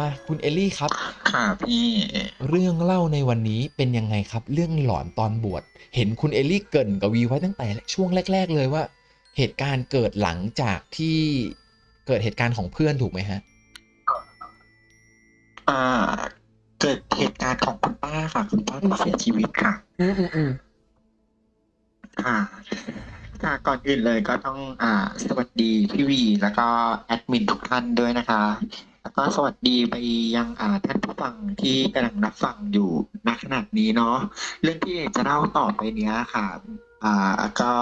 มาคุณเอลลี่ครับ ค่ะพี่ เรื่องเล่าในวันนี้เป็นยังไงครับ เรื่องหลอนตอนบวช เห็นคุณเอลลี่เกรินกับวีไว้ตั้งแต่ช่วงแรก ๆ เลยว่า เหตุการณ์เกิดหลังจากที่เกิดเหตุการณ์ของเพื่อนถูกไหมฮะ อ่า เกิดเหตุการณ์ของคุณป้าค่ะ คุณป้าที่เสียชีวิตค่ะ อืมอืมอืมค่ะค่ะก่อนอื่นเลยก็ต้องอ่า สวัสดีพี่วี แล้วก็แอดมินทุกท่านด้วยนะคะ แล้วก็สวัสดีไปยังอ่าท่านผู้ฟังที่กำลังรับฟังอยู่ณขนาดนี้เนาะเรื่องที่จะเล่าต่อไปเนี้ยค่ะอ่าก็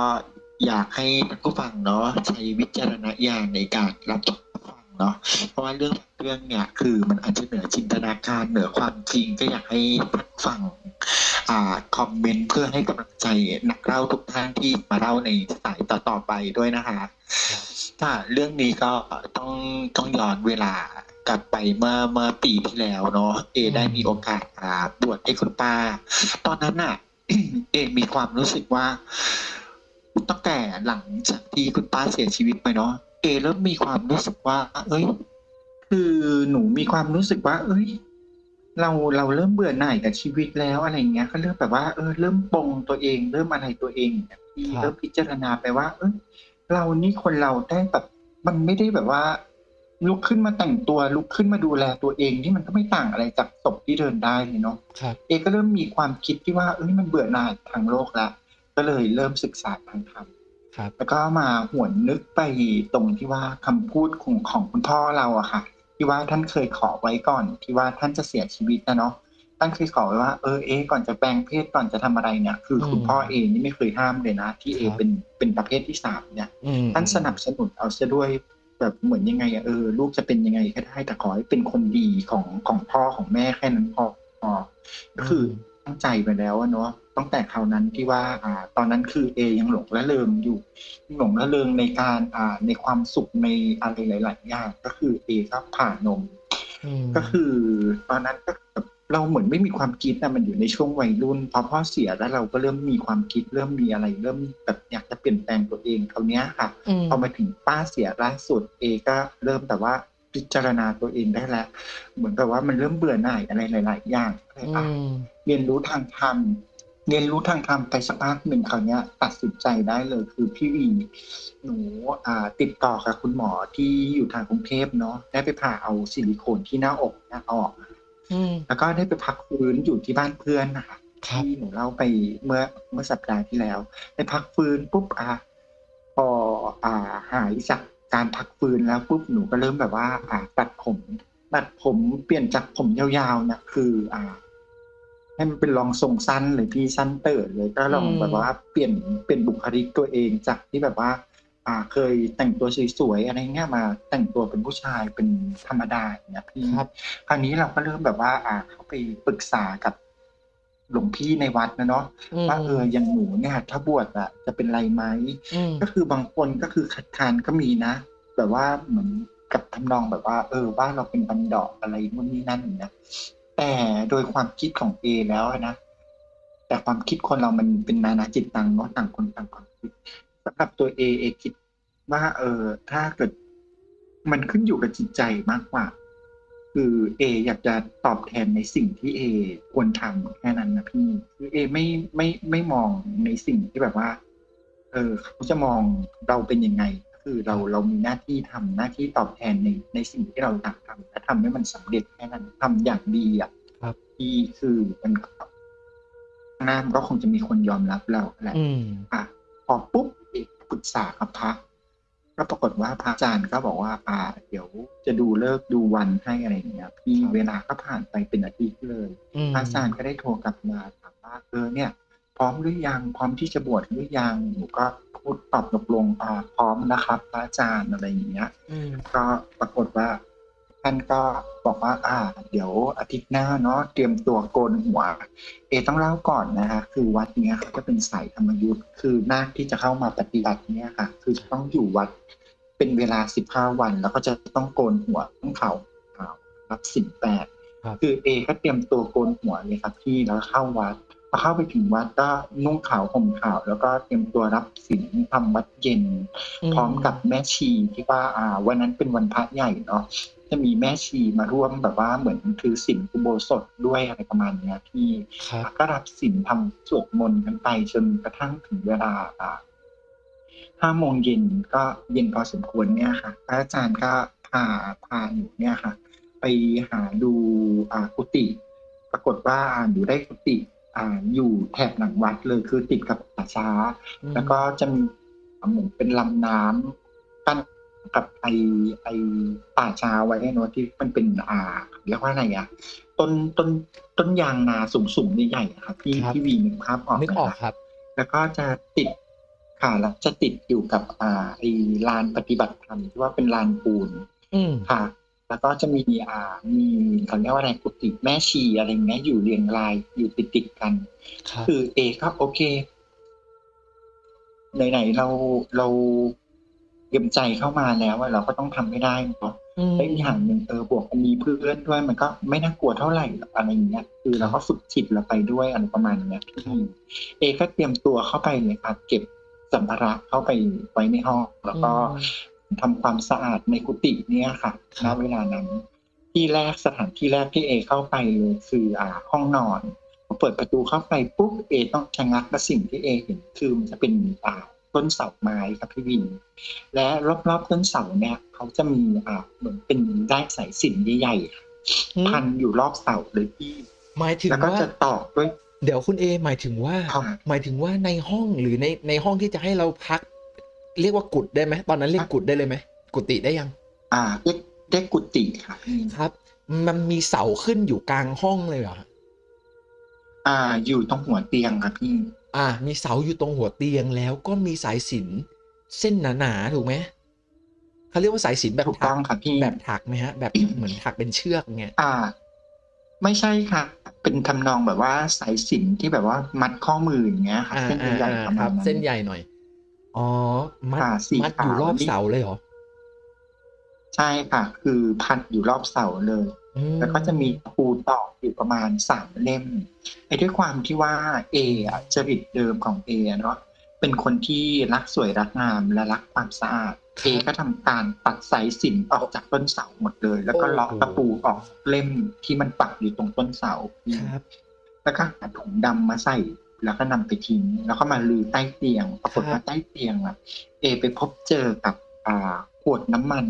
อยากให้ท่านผู้ฟังเนาะใช้วิจารณญาณในการรับชมรับฟังเนาะเพราะว่าเรื่องเรื่องเนี่ยคือมันอาจจะเหนือจินตนาการเหนือความจริงก็อยากให้ท่านฟังอ่าคอมเมนต์เพื่อให้กำลังใจนักเล่าทุกท่านที่มาเล่าในสายต่อๆไปด้วยนะคะถ้าเรื่องนี้ก็ต้องต้องย้อนเวลา กลับไปเมื่อเมื่อปีที่แล้วเนาะเอ ได้มีโอกาสอ่าบวชให้คุณป้า ตอนนั้นน่ะ เอมีความรู้สึกว่า ตั้งแต่หลังจากที่คุณป้าเสียชีวิตไปเนาะเอเริ่มมีความรู้สึกว่า เอ้ย คือหนูมีความรู้สึกว่า เอ้ย เราเราเริ่มเบื่อหน่ายกับชีวิตแล้วอะไรเงี้ย ก็เริ่มแบบว่าเออเริ่มปลงตัวเอง เริ่มอะไรตัวเองเนี่ยพี่ครับเริ่มพิจารณาไปว่า เออเรานี่คนเราได้แบบมันไม่ได้แบบว่า ลุกขึ้นมาแต่งตัวลุกขึ้นมาดูแลตัวเองนี่มันก็ไม่ต่างอะไรจากศพที่เดินได้เลยเนาะครับเอก็เริ่มมีความคิดที่ว่าเอ้ยมันเบื่อหน่ายทางโลกละก็เลยเริ่มศึกษาทางธรรมครับแล้วก็มาหวนนึกไปตรงที่ว่าคำพูดของของคุณพ่อเราอะค่ะ ที่ว่าท่านเคยขอไว้ก่อน ที่ว่าท่านจะเสียชีวิตนะเนาะท่านเคยขอไว้ว่าเออเอะก่อนจะแปลงเพศก่อนจะทำอะไรเนี่ย คืออมคุณพ่อเองนี่ไม่เคยห้ามเลยนะ ที่เอครับเป็นเป็นประเภทที่สามเนี่ยอืมท่านสนับสนุนเอาซะด้วย แบบเหมือนยังไงอะเออลูกจะเป็นยังไงก็ได้แต่ขอให้เป็นคนดีของของพ่อของแม่แค่นั้นพอพอก็คือตั้งใจไปแล้วอะเนาะตั้งแต่คราวนั้นที่ว่า อ่า ตอนนั้นคือเอยังหลงละเริงอยู่หลงละเริงในการอ่าในความสุขในอะไรหลาย ๆ อย่างก็คือเอก็ผ่านมอืมก็คือตอนนั้นก็แบบ เราเหมือนไม่มีความคิดนะมันอยู่ในช่วงวัยรุ่นพอพ่อเสียแล้วเราก็เริ่มมีความคิดเริ่มมีอะไร เริ่มแบบอยากจะเปลี่ยนแปลงตัวเองคราวเนี้ยค่ะอืมพอมาถึงป้าเสียล่าสุดเอก็เริ่มแต่ว่าพิจารณาตัวเองได้แล้วเหมือนกับว่ามันเริ่มเบื่อหน่ายอะไรหลาย ๆ อย่างอะไรอือะมเรียนรู้ทางธรรมเรียนรู้ทางธรรมไปสักพักหนึ่งคราวเนี้ย ตัดสินใจได้เลยคือพี่วีหนูอ่าติดต่อกับคุณหมอที่อยู่ทางกรุงเทพเนาะได้ไปผ่าเอาซิลิโคนที่หน้าอกเนี่ยออก อืม แล้วก็ได้ไปพักฟื้นอยู่ที่บ้านเพื่อนนะคะครับที่หนูเล่าไปเมื่อเมื่อสัปดาห์ที่แล้วได้พักฟื้นปุ๊บอะพออ่าหายจากการพักฟื้นแล้วปุ๊บหนูก็เริ่มแบบว่า อ่าตัดผมตัดผมเปลี่ยนจากผมยาวๆเนี่ยคือ อ่า ให้มันเป็นรองทรงสั้นเลยพี่สั้นเติร์ดเลยก็ลองอืม แบบว่าเปลี่ยนเปลี่ยนบุคลิกตัวเองจากที่แบบว่า อ่าเคยแต่งตัวสวยๆอะไรเงี้ยมาแต่งตัวเป็นผู้ชายเป็นธรรมดาอย่างเงี้ยพี่ครับ คราวนี้เราก็เริ่มแบบว่า อ่าเข้าไปปรึกษากับหลวงพี่ในวัดนะเนาะอืมว่าเอออย่างหนูเนี่ยถ้าบวชอะจะเป็นไรไหมอืมก็คือบางคนก็คือคัดค้านก็มีนะ แบบว่าเหมือนกับทำนองแบบว่า เออว่าเราเป็นบันดอกอะไรนู่นนี่นั่นอย่างเงี้ยแต่โดยความคิดของเอแล้วอะนะแต่ความคิดคนเรามันเป็นนานาจิตตังเนาะต่างคนต่างความคิด สำหรับตัวเอเอคิดว่าเออถ้าเกิดมันขึ้นอยู่กับจิตใจมากกว่า คือเออยากจะตอบแทนในสิ่งที่เอควรทำแค่นั้นนะพี่คือเอไม่ไม่ไม่มองในสิ่งที่แบบว่า เออเขาจะมองเราเป็นยังไง คือเราเรามีหน้าที่ทำหน้าที่ตอบแทนในในสิ่งที่เราอยากทำและทำให้มันสำเร็จแค่นั้นทำอย่างดีอะครับที่คือมันก็ข้างหน้ามันก็คงจะมีคนยอมรับเราแหละอืมอะ พอปุ๊บเอกปรึกษากับพระก็ปรากฏว่าพระอาจารย์ก็บอกว่า อ่า เดี๋ยวจะดูเลิกษ์ดูวันให้อะไรอย่างเงี้ยพี่ครับเวลาก็ผ่านไปเป็นอาทิตย์เลยอืมพระอาจารย์ก็ได้โทรกลับมาถามว่าเออเนี่ย พร้อมหรือยังพร้อมที่จะบวชหรือยังหนูก็พูดตอบตกลงอ่าพร้อมนะครับพระอาจารย์อะไรอย่างเงี้ยอืมก็ปรากฏว่า ท่านก็บอกว่า อ่า เดี๋ยวอาทิตย์หน้าเนาะเตรียมตัวโกนหัว เอต้องเล่าก่อนนะคะคือวัดเนี้ยเขาจะเป็นสายธรรมยุทธ์คือนาคที่จะเข้ามาปฏิบัติเนี่ยค่ะ คือจะต้องอยู่วัดเป็นเวลาสิบห้าวัน แล้วก็จะต้องโกนหัวต้องเขาขาวรับสินแปดครับคือเอก็เตรียมตัวโกนหัวเลยครับพี่แล้วเข้าวัดพอเข้าไปถึงวัดก็นุ่งขาวห่มขาว แล้วก็เตรียมตัวรับศีลทำวัดเย็น พร้อมกับแม่ชีที่ว่าอ่า วันนั้นเป็นวันพระใหญ่เนาะ จะจะมีแม่ชีมาร่วมแบบว่าเหมือนถือศีลอุโบสถด้วยอะไรประมาณเนี้ยพี่ครับก็รับศีลทำสวดมนต์กันไปจนกระทั่งถึงเวลาอ่าห้าโมงเย็นก็เย็นพอสมควรเนี่ยค่ะพระอาจารย์ก็พาพาหนูเนี่ยค่ะ ไปหาดูอ่ากุฏิปรากฏว่าหนูได้กุฏิอ่าอยู่แถบหลังวัดเลยคือติดกับป่าช้าอืมแล้วก็จะมีเหมือนเป็นลำน้ำกั้น กับไอไอป่าช้าไว้เนอะที่มันเป็นอ่าเรียกว่าอะไรอะต้นต้นต้นยางนาสูงสูงๆใหญ่ๆอะครับพี่ครับพี่วีนึกภาพออกนึกไหมออกคะครับ แล้วก็จะติดค่ะแล้วจะติดอยู่กับอ่าไอลานปฏิบัติธรรมที่ว่าเป็นลานปูนอืมค่ะ แล้วก็จะมีอ่ามีเขาเรียกว่าอะไรกุฏิแม่ชีอะไรเงี้ยอยู่เรียงรายอยู่ติดติดๆกันครับคือเอก็โอเคไหนๆเราเราเตรี ยมใจเข้ามาแล้วอะเราก็ต้องทำให้ได้เนาะอืมและอีกอย่างหนึ่งเออบวกมันมีเพื่อนด้วยมันก็ไม่น่ากลัวเท่าไหร่หรอกอะไรอย่างเงี้ยคือเราก็ฝึกจิตเราไปด้วยอะไรประมาณเนี้ยพี่เอก็เตรียมตัวเข้าไปเลยครับเก็บสัมภาระเข้าไปไว้ในห้อง แล้วก็ทำความสะอาดในกุฏิเนี่ยค่ะครัณบเวลานั้น ที่แรกสถานที่แรกที่เอเข้าไปเลยคืออ่าห้องนอนพอเปิดประตูเข้าไปปุ๊บเอต้องชะงักและสิ่งที่เอเห็นคือมันจะเป็นอ่า ต้นเสาไม้ครับพี่วิน และรอบๆต้นเสาเนี่ยเขาจะมีอ่าเหมือนเป็นได้สายสิญจนใหญ่ๆค่ะอืมพันอยู่รอบเสาเลยพี่หมายถึงแล้วก็ว่าจะตอกด้วย เดี๋ยวคุณเอหมายถึงว่าครับหมายถึงว่าในห้องหรือในในห้องที่จะให้เราพัก เรียกว่ากุดได้ไหมตอนนั้นเรียกกุดได้เลยไหมกุฏิได้ยัง อ่าเรียกเรียกกุฏิค่ะพี่ครับ มันมีเสาขึ้นอยู่กลางห้องเลยเหรออ่า อยู่ตรงหัวเตียงครับพี่ อ่ามีเสาอยู่ตรงหัวเตียงแล้วก็มีสายสิญจนเส้นหนาๆถูกไหมเขาเรียกว่าสายสิญจนแบบถูกถัต้องครับพี่ แบบถักไหมฮะ แบบเหมือนถักเป็นเชือกเงี้ยอ่า ไม่ใช่ค่ะ เป็นทำนองแบบว่าสายสิญจนที่แบบว่ามัดข้อมืออย่างเงี้ยค่ะอ่าเส้นอ่าใหญ่อ่าๆประคมารัณบ นั้นเส้นใหญ่หน่อย อ๋อ มัดอ่าสีมัดอยู่ขาวรอบนี่เสาเลยเหรอ ใช่ค่ะ คือพันอยู่รอบเสาเลย อืมแล้วก็จะมีตะปูตอกอยู่ประมาณสามเล่มไอ้ด้วยความที่ว่าเออะจริตเดิมของเออะเนาะเป็นคนที่รักสวยรักงามและรักความสะอาดเอก็ทำการตัดสายสิญจนออกจากต้นเสาหมดเลย แล้วก็เลาะตะปูออกเล่มที่มันปักอยู่ตรงต้นเสา ครับ แล้วก็หาถุงดำมาใส่ แล้วก็นำไปทิ้ง แล้วก็มาลือใต้เตียง ปรากฏครัว่าบใต้เตียงอะ เอไปพบเจอกับอ่าขวดน้ำมัน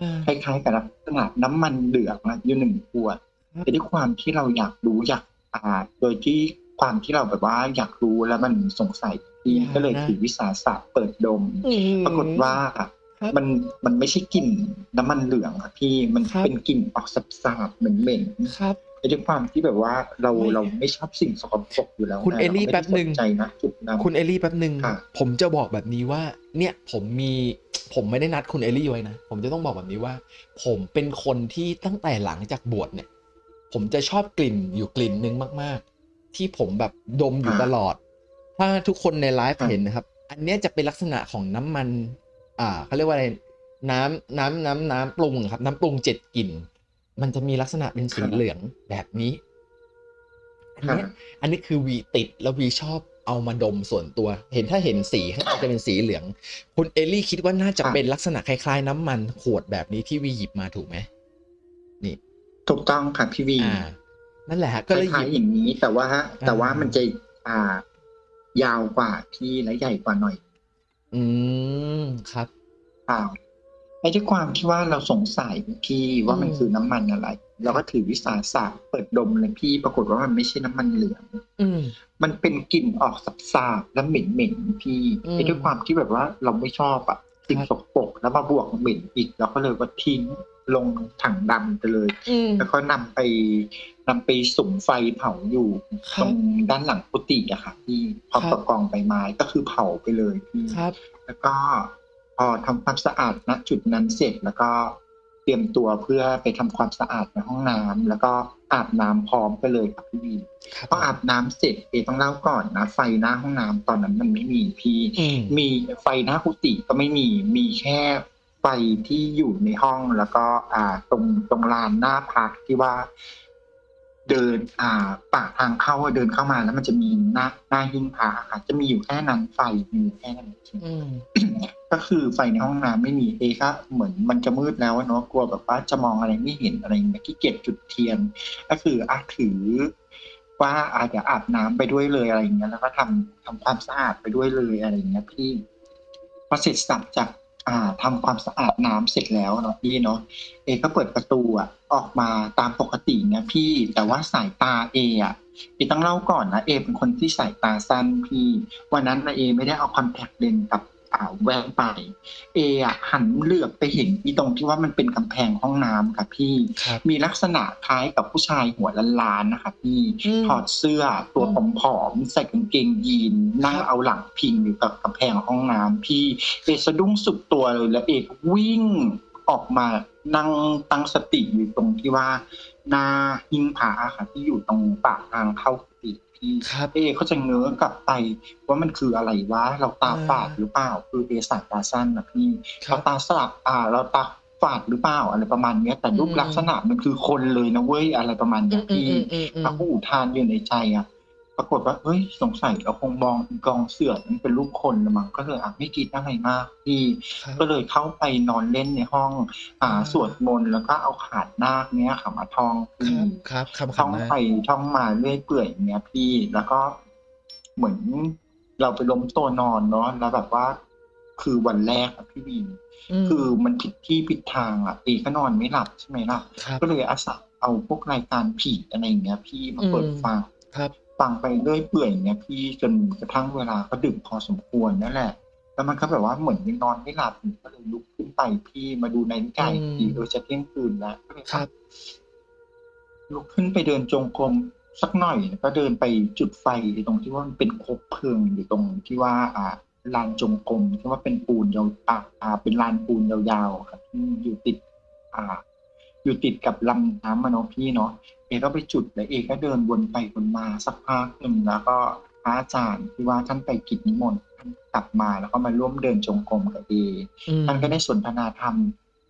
อ่าคล้ายๆกับลักษณะน้ำมันเหลืองอะอยู่หนึ่งขวดครับ แต่ด้วยความที่เราอยากรู้อยากอ่าโดยที่ความที่เราแบบว่าอยากรู้แล้วมันสงสัยพี่ก็เลยถือวิสาสะเปิดดมปรากฏว่าครับมันมันไม่ใช่กลิ่นน้ำมันเหลืองอะพี่มันครับ เป็นกลิ่นออกสาบๆเหม็นๆ ครับ ไอ้ด้วยความที่แบบว่าเราไม่เราไม่ชอบสิ่งสกปรกอยู่แล้วคุณไงเอลลี่ เราไม่แป๊บหนึ่งได้ใส่ใจนะจุดนั้น คุณเอลลี่แป๊บหนึ่ง ค่ะ ผมจะบอกแบบนี้ว่า เนี่ยผมมีผมไม่ได้นัดคุณเอลลี่ไว้นะ ผมจะต้องบอกแบบนี้ว่า ผมเป็นคนที่ตั้งแต่หลังจากบวชเนี่ย ผมจะชอบกลิ่นอยู่กลิ่นหนึ่งมาก ๆ ที่ผมแบบดมอยู่ตลอด ถ้าทุกคนในไลฟ์เห็นนะครับ อันเนี้ยจะเป็นลักษณะของน้ำมัน อ่าเขาเรียกว่าอะไรน้ำน้ำน้ำน้ำปรุงครับ น้ำปรุงเจ็ดกลิ่น มันจะมีลักษณะเป็นสีเหลืองแบบนี้ อันค่ะเนี้ยอันนี้คือวีติดแล้ววีชอบ เอามาดมส่วนตัว เห็นถ้าเห็นสีข้างในจะเป็นสีเหลือง คุณเอลลี่คิดว่าน่าจะค่ะเป็นลักษณะคล้ายๆ น้ำมันขวดแบบนี้ที่วีหยิบมาถูกไหมนี่ถูกต้องค่ะพี่วีอ่านั่นแหละฮะคก็เลยหล้ายิยบๆอย่างนี้แต่ว่าแต่ว่าอ่ามัมันจะอ่ายาวกว่าพี่และใหญ่กว่าหน่อย อืมครับอ่าไอ้ด้วยความที่ว่าเราสงสัยพี่ว่ามันอืมคือน้ำมันอะไร เราก็ถือวิสาสะเปิดดมเลยพี่ปรากฏว่ามันไม่ใช่น้ำมันเหลืองอืมมันเป็นกลิ่นออกสับสาบๆและเหม็นเหม็นๆพี่อืมไอ้ด้วยความที่แบบว่าเราไม่ชอบอะสิ่งครับสกปรกแล้วมาบวกเหม็นอีกเราก็เลยว่าทิ้งลงถังดำไปเลยอืมแล้วก็นำไปนำไปสุมไฟเผาอยู่ครับตรงด้านหลังกุฏิอะค่ะพี่พร้อมครับกับกองใบไม้ก็คือเผาไปเลยพี่ครับแล้วก็พอทำความสะอาดณจุดนั้นเสร็จแล้วก็ เตรียมตัวเพื่อไปทำความสะอาดในห้องน้ำแล้วก็อาบน้ำพร้อมไปเลยครับพี่วีครับพออาบน้ำเสร็จเอต้องเล่าก่อนนะไฟหน้าห้องน้ำตอนนั้นมันไม่มีพี่อืมมีไฟหน้ากุฏิก็ไม่มีมีแค่ไฟที่อยู่ในห้องแล้วก็ อ่า ตรงตรงลานหน้าพักที่ว่า เดิน อ่าปากทางเข้าเดินเข้ามาแล้วมันจะมีหน้าหน้าหิ้งพระค่ะ จะมีอยู่แค่นั้นไฟมีอยู่แค่นั้นจริงอืมป ก็คือไฟในห้องน้ำไม่มีเอก็เหมือนมันจะมืดแล้วเนาะกลัวแบบว่าจะมองอะไรไม่เห็นอะไรอย่างเงี้ยขี้เกียจจุดเทียน ก็คืออะถือว่าอาจจะอาบน้ำไปด้วยเลยอะไรอย่างเงี้ยแล้วก็ทำทำความสะอาดไปด้วยเลยอะไรอย่างเงี้ยพี่พอเสร็จสับจากอ่าทำความสะอาดน้ำเสร็จแล้วเนาะพี่เนาะเอก็เปิดประตูอะออกมาตามปกตินี่ยพี่แต่ว่าสายตาเออะเอต้องเล่าก่อนนะเอเป็นคนที่สายตาสั้นพี่ วันนั้นนะเอไม่ได้เอาคอนแทคเลนส์กับ อ่าแว่นไป เออะหันเหลือบไปเห็นอีตรงที่ว่ามันเป็นกำแพงห้องน้ำค่ะพี่ ครับมีลักษณะคล้ายกับผู้ชายหัวล้านๆนะคะพี่อืมถอดเสื้อตัวผอมๆใส่กางเกงยีนนั่งครับเอาหลังพิงอยู่กับกำแพงห้องน้ำพี่เอกสะดุ้งสุดตัวเลยแล้วเอกวิ่งออกมานั่งตั้งสติอยู่ตรงที่ว่าหน้าหิ้งผาค่ะที่อยู่ตรงปากทางเข้ากุฏิพี่ ครับ เอเขาจะเงื้อกลับไปว่ามันคืออะไรวะเราตาอ่าฝาดหรือเปล่า คือเอสายตาสั้นนะพี่ครัเราบตาสลับอ่า เราตาฝาดหรือเปล่าอะไรประมาณเนี้ยแต่รูปอืมลักษณะมันคือคนเลยนะเว้ยอะไรประมาณอืเนี้ยมอืมพี่อืมอืมอืมเราก็อุทานอยู่ในใจอะ ปรากฏว่าเฮ้ยสงสัยเราคงมองกองเสือมันเป็นรูปคนละมั้งก็เลยอะไม่คิดอะไรมากพี่ครับก็เลยเข้าไปนอนเล่นในห้องอ่าอ่าสวดมนต์แล้วก็เอาขาดนาคเนี้ยค่ะมาท่องคพี่รับครับคำท่องคำนะไปท่องมาเรื่อยเปื่อยอย่างเงี้ยพี่แล้วก็เหมือนเราไปล้มตัวนอนเนาะแล้วแบบว่า คือวันแรกอะพี่วีนมคือมันผิดที่ผิดทางอะเอก็นอนไม่หลับใช่ไหมล่ะครับก็เลยอาศัยเอาพวกรายการผีอะไรอย่างเงี้ย พี่มาเปิดอืมฟังครับ ฟังไปเรื่อยเปื่อยอย่างเงี้ยพี่จนกระทั่งเวลาก็ดึกพอสมควรนั่นแหละ แล้วมันก็แบบว่าเหมือนยังนอนไม่หลับอยู่ก็เลยลุกขึ้นไปพี่มาดูนาฬิกาอีกทีอืมเออจะเที่ยงคืนแล้วก็เลยครับลุกขึ้นไปเดินจงกรมสักหน่อยแล้วก็เดินไปจุดไฟตรงที่ว่ามันเป็นคบเพลิงอยู่ตรงที่ว่า อ่าลานจงกรมที่ว่าเป็นปูนยาวอ่าอ่าเป็นลานปูนยาวๆครับที่อยู่ติด อ่า อยู่ติดกับลำน้ำมาเนาะพี่เนาะเอ ก็ไปจุดแล้วเอก็เดินวนไปวนมาสักพักหนึ่งแล้วก็พระอาจารย์ที่ว่าท่านไปกิจนิมนต์ท่านกลับมาแล้วก็มาร่วมเดินจงกรมกับเออืมท่านก็ได้สนทนาธรรม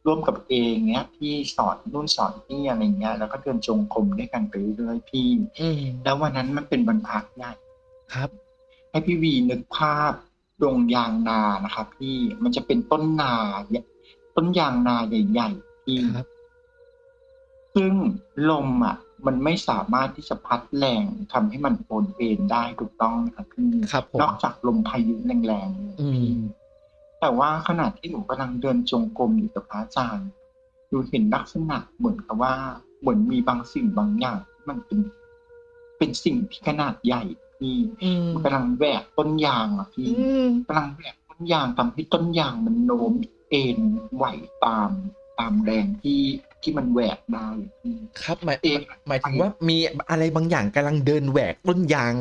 ร่วมกับเออย่างเงี้ยพี่สอนนู่นสอนนี่อะไรเงี้ยแล้วก็เดินจงกรมด้วยกันไปเรื่อยๆพี่อืมแล้ววันนั้นมันเป็นวันพระใหญ่ครับ ให้พี่วีนึกภาพดงยางนานะครับพี่มันจะเป็นต้นนาเนี่ยต้นยางนาใหญ่ๆพี่ครับซึ่งลมอะ มันไม่สามารถที่จะพัดแรงทำให้มันโอนเอ็นได้ถูกต้องนะครับพี่ครับผมนอกจากลมพายุแรงๆเลยอืมแต่ว่าขณะที่หนูกำลังเดินจงกรมอยู่กับพระอาจารย์หนูเห็นลักษณะเหมือนกับว่าเหมือนมีบางสิ่งบางอย่างที่มันเป็น เป็นสิ่งที่ขนาดใหญ่พี่อืมมันกำลังแหวกต้นยางอะพี่อืมกำลังแหวกต้นยางทำให้ต้นยางมันโน้มเอ็นไหวตามตามแรงที่ ที่มันแหวกได้พี่ครับหมายเอ๊ะหมายถึงว่ามีอะไรบางอย่างกำลังเดินแหวกต้นยาง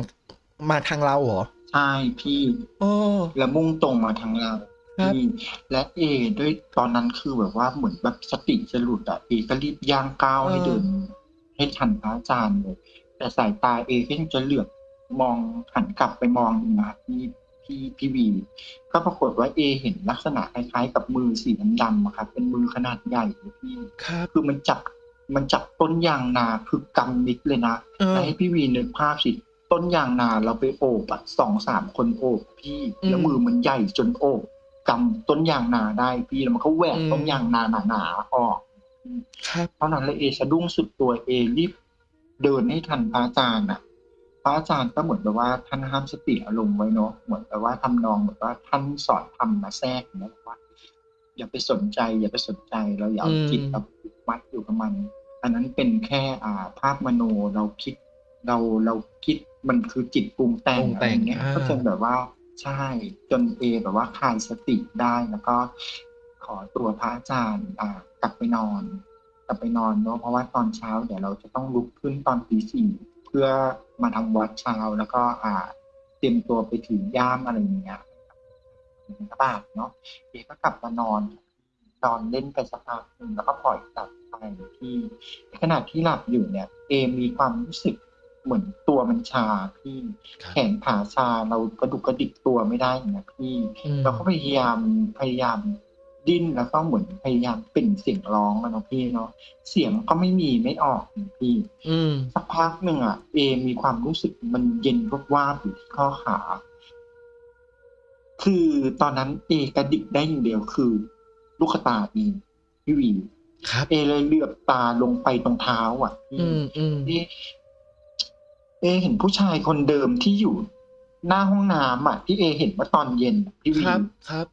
มาทางเราเหรอใช่พี่โอ้แล้วมุ่งตรงมาทางเราครับพี่และเอด้วยตอนนั้นคือแบบว่าเหมือนแบบสติจะหลุดอะเอก็รีบย่างก้าวให้เดิน ให้ทันพระอาจารย์เลยแต่สายตาเอก็ยังจะเหลือบมองหันกลับไปมองนะครับพี่ พี่พี่วีก็ปรากฏว่าเอเห็นลักษณะคล้ายๆ กับมือสีดำๆอะครับ เป็นมือขนาดใหญ่เลยพี่ครับคือมันจับมันจับต้นยางนาคือกำมิดเลยนะเออแล้วให้พี่วีนึกภาพสิต้นยางนาเราไปโอบอะสองสามคนโอบพี่อืมแล้วมือมันใหญ่จนโอบกำต้นยางนาได้พี่แล้วมันก็แหวกอืมต้นยางนาหนาๆออกครับเท่านั้นเลยเอสะดุ้งสุดตัวเอรีบเดินให้ทันพระอาจารย์อะ พระอาจารย์ก็เหมือนแบบว่าท่านห้ามสติอารมณ์ไว้เนาะเหมือนแบบว่าทำนองแบบว่าท่านสอนทำมาแทรกอย่างเงี้ยบอกว่า อย่าไปสนใจ อย่าไปสนใจเราอย่าเอาอืมจิตเราผูกมัดอยู่กับมัน อันนั้นเป็นแค่อ่าภาพมโนเราคิด เราเราคิดมันคือจิตปรุงแต่งปรุงอะแต่ไรงเงี้ยอ่าก็จนแบบว่าใช่จนเอแบบว่าคลายสติได้แล้วก็ ขอตัวพระอาจารย์อ่ากลับไปนอน กลับไปนอนเนาะเพราะว่าตอนเช้าเดี๋ยวเราจะต้องลุกขึ้นตอนตีสี่เพื่อมาทำวัดเช้าแล้วก็อ่าเตรียมตัวไปถือย่ามอะไรอย่างเงี้ยบิณฑบาตเนาะเอก็กลับมานอนนอนเล่นไปสักพักหนึ่งแล้วก็ปล่อยกลับไปที่ขณะที่หลับอยู่เนี่ย เอมีความรู้สึกเหมือนตัวมันชาพี่ครับแขนขาชาเรากระดุกกระดิกตัวไม่ได้อย่างเงี้ยพี่อืมเราก็พยายามพยายาม ดิ้นแล้วก็เหมือนพยายามเปล่งเสียงร้องอะเนาะพี่เนาะเสียงก็ไม่มีไม่ออกนี่พี่ อืมสักพักหนึ่งอะเอมีความรู้สึกมันเย็นวบวาบอยู่ที่ข้อขา คือตอนนั้นเอกระดิกได้อย่างเดียวคือ ลูกตาเองพี่วีครับเอเลยเหลือบตาลงไปตรงเท้า อะพี่อืมอืมเอเอเห็นผู้ชายคนเดิมที่อยู่หน้าห้องน้ำอะที่เอเห็นเมื่อตอนเย็นพี่วีครับครับ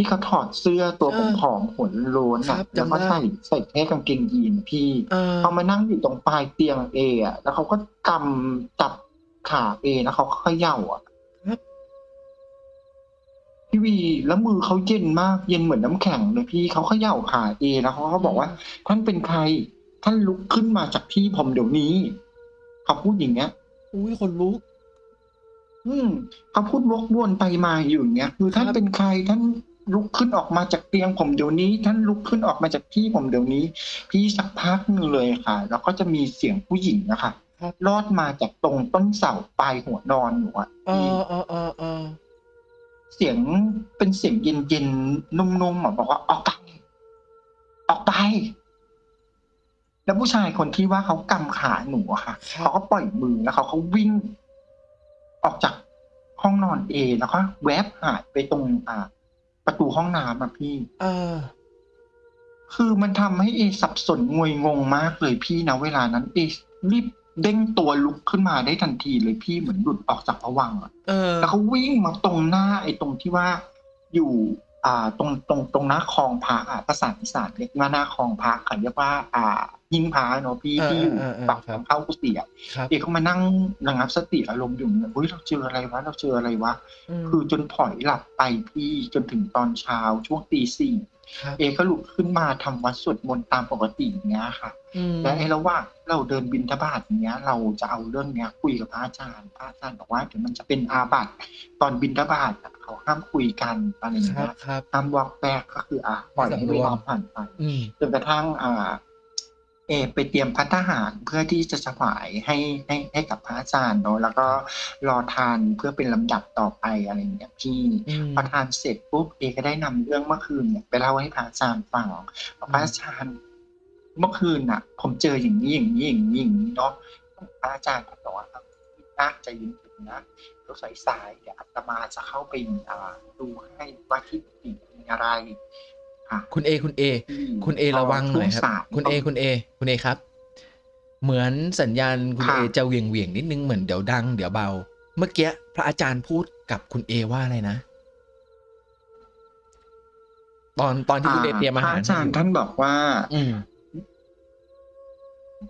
ที่เขาถอดเสื้อตัวเออผอมๆหัวโล้นครัอะบแล้วก็จำได้ใส่ใส่แค่กางเกงยีนพี่เออเขามานั่งอยู่ตรงปลายเตียงเออะแล้วเขาก็กำจับขาเอแล้วเขาก็เขย่าอะครับพี่วีแล้วมือเขาเย็นมากเย็นเหมือนน้ำแข็งเลยพี่เขาเขย่าขาเอแล้วเขาก็บอกว่า ท่านเป็นใคร ท่านลุกขึ้นมาจากที่ผมเดี๋ยวนี้เขาพูดอย่างเงี้ยอุ้ยคนลุก อืมเขาพูดวกวนไปมาอยู่อย่างเงี้ยคือท่านครับเป็นใครท่าน ลุกขึ้นออกมาจากเตียงผมเดี๋ยวนี้ ท่านลุกขึ้นออกมาจากที่ผมเดี๋ยวนี้ พี่สักพักหนึ่งเลยค่ะ แล้วก็จะมีเสียงผู้หญิงนะคะครับลอดมาจากตรงต้นเสาปลายหัวนอนหนูอะเอพี่อเออเออเออเสียงเป็นเสียงเย็นๆนุ่มๆอะบอกว่าออกไปออกไป แล้วผู้ชายคนที่ว่าเขากำขาหนูอะค่ะครับเขาก็ปล่อยมือแล้วเขาก็วิ่ง ออกจากห้องนอนเอแล้วก็แวบหายไปตรงอ่า ประตูห้องน้ำอะพี่ เออ คือมันทำให้เอสับสนงวยงงมากเลยพี่นะเวลานั้นเอรีบเด้งตัวลุกขึ้นมาได้ทันทีเลยพี่เหมือนหลุดออกจากผวังค์อะเออแล้วเขาวิ่งมาตรงหน้าไอ้ตรงที่ว่าอยู่ อ่าตรงตรงตรงหน้าคลองพระอะภาษาอีสานเรียกว่าหน้าคลองพระค่ะเรียกว่า อ่ายิงพระเนาะพี่เออที่อยู่เออเออปากครับทางเข้ากุฏิอะครับเอกเขามานั่งระงับสติอารมณ์อยู่เนี่ยเฮ้ยเราเจออะไรวะเราเจออะไรวะมคือจนผลอยหลับไปพี่จนถึงตอนเช้าช่วงตีสี่ ครับ เอก็ลุกขึ้นมาทำวัดสวดมนต์ตามปกติอย่างเงี้ยค่ะ อืมและไอ้ระหว่างเราเดินบินทบาทอย่างเงี้ย เราจะเอาเรื่องเนี้ย คุยกับพระอาจารย์พระอาจารย์บอกว่าเดี๋ยวมันจะเป็นอาบัติตอนบินทบาทอะเขาห้ามคุยกันอะไรอย่างครับเงี้ยครับ ห้ามวอกแวกก็คืออะปล่อยให้เวลาผ่านไป อืม จนกระทั่งอ่า เอไปเตรียมพัฒหารเพื่อที่จะถวายให้ให้ให้กับพระอาจารย์เนาะแล้วก็รอทานเพื่อเป็นลำดับต่อไปอะไรอย่างเงี้ยพี่อืมพอทานเสร็จปุ๊บเอก็ได้นำเรื่องเมื่อคืนเนี่ยไปเล่าให้พระอาจารย์ฟังบอกพระอาจารย์เมื่อคืนน่ะ ผมเจออย่างนี้อย่างนี้อย่างนี้อย่างนี้เนาะพระอาจารย์ก็บอกว่าน่าใจเย็นๆนะเราใส่สายเดี๋ยวอาตมาจะเข้าไปอ่าดูให้ว่าที่ติมีอะไร ค่ะคุณเอคุณเอที่คุณเอระวังหน่อยครับช่วสาคุณเอคุณเอคุณเอครับ เหมือนสัญญาณคุณค่ะเอจะเหวี่ยงเวียงๆนิดนึงเหมือนเดี๋ยวดังเดี๋ยวเบา เมื่อกี้พระอาจารย์พูดกับคุณเอว่าอะไรนะ ตอนตอนที่คุณเอเตรียมอาพหารระอาจารย์ท่านบอกว่า อืม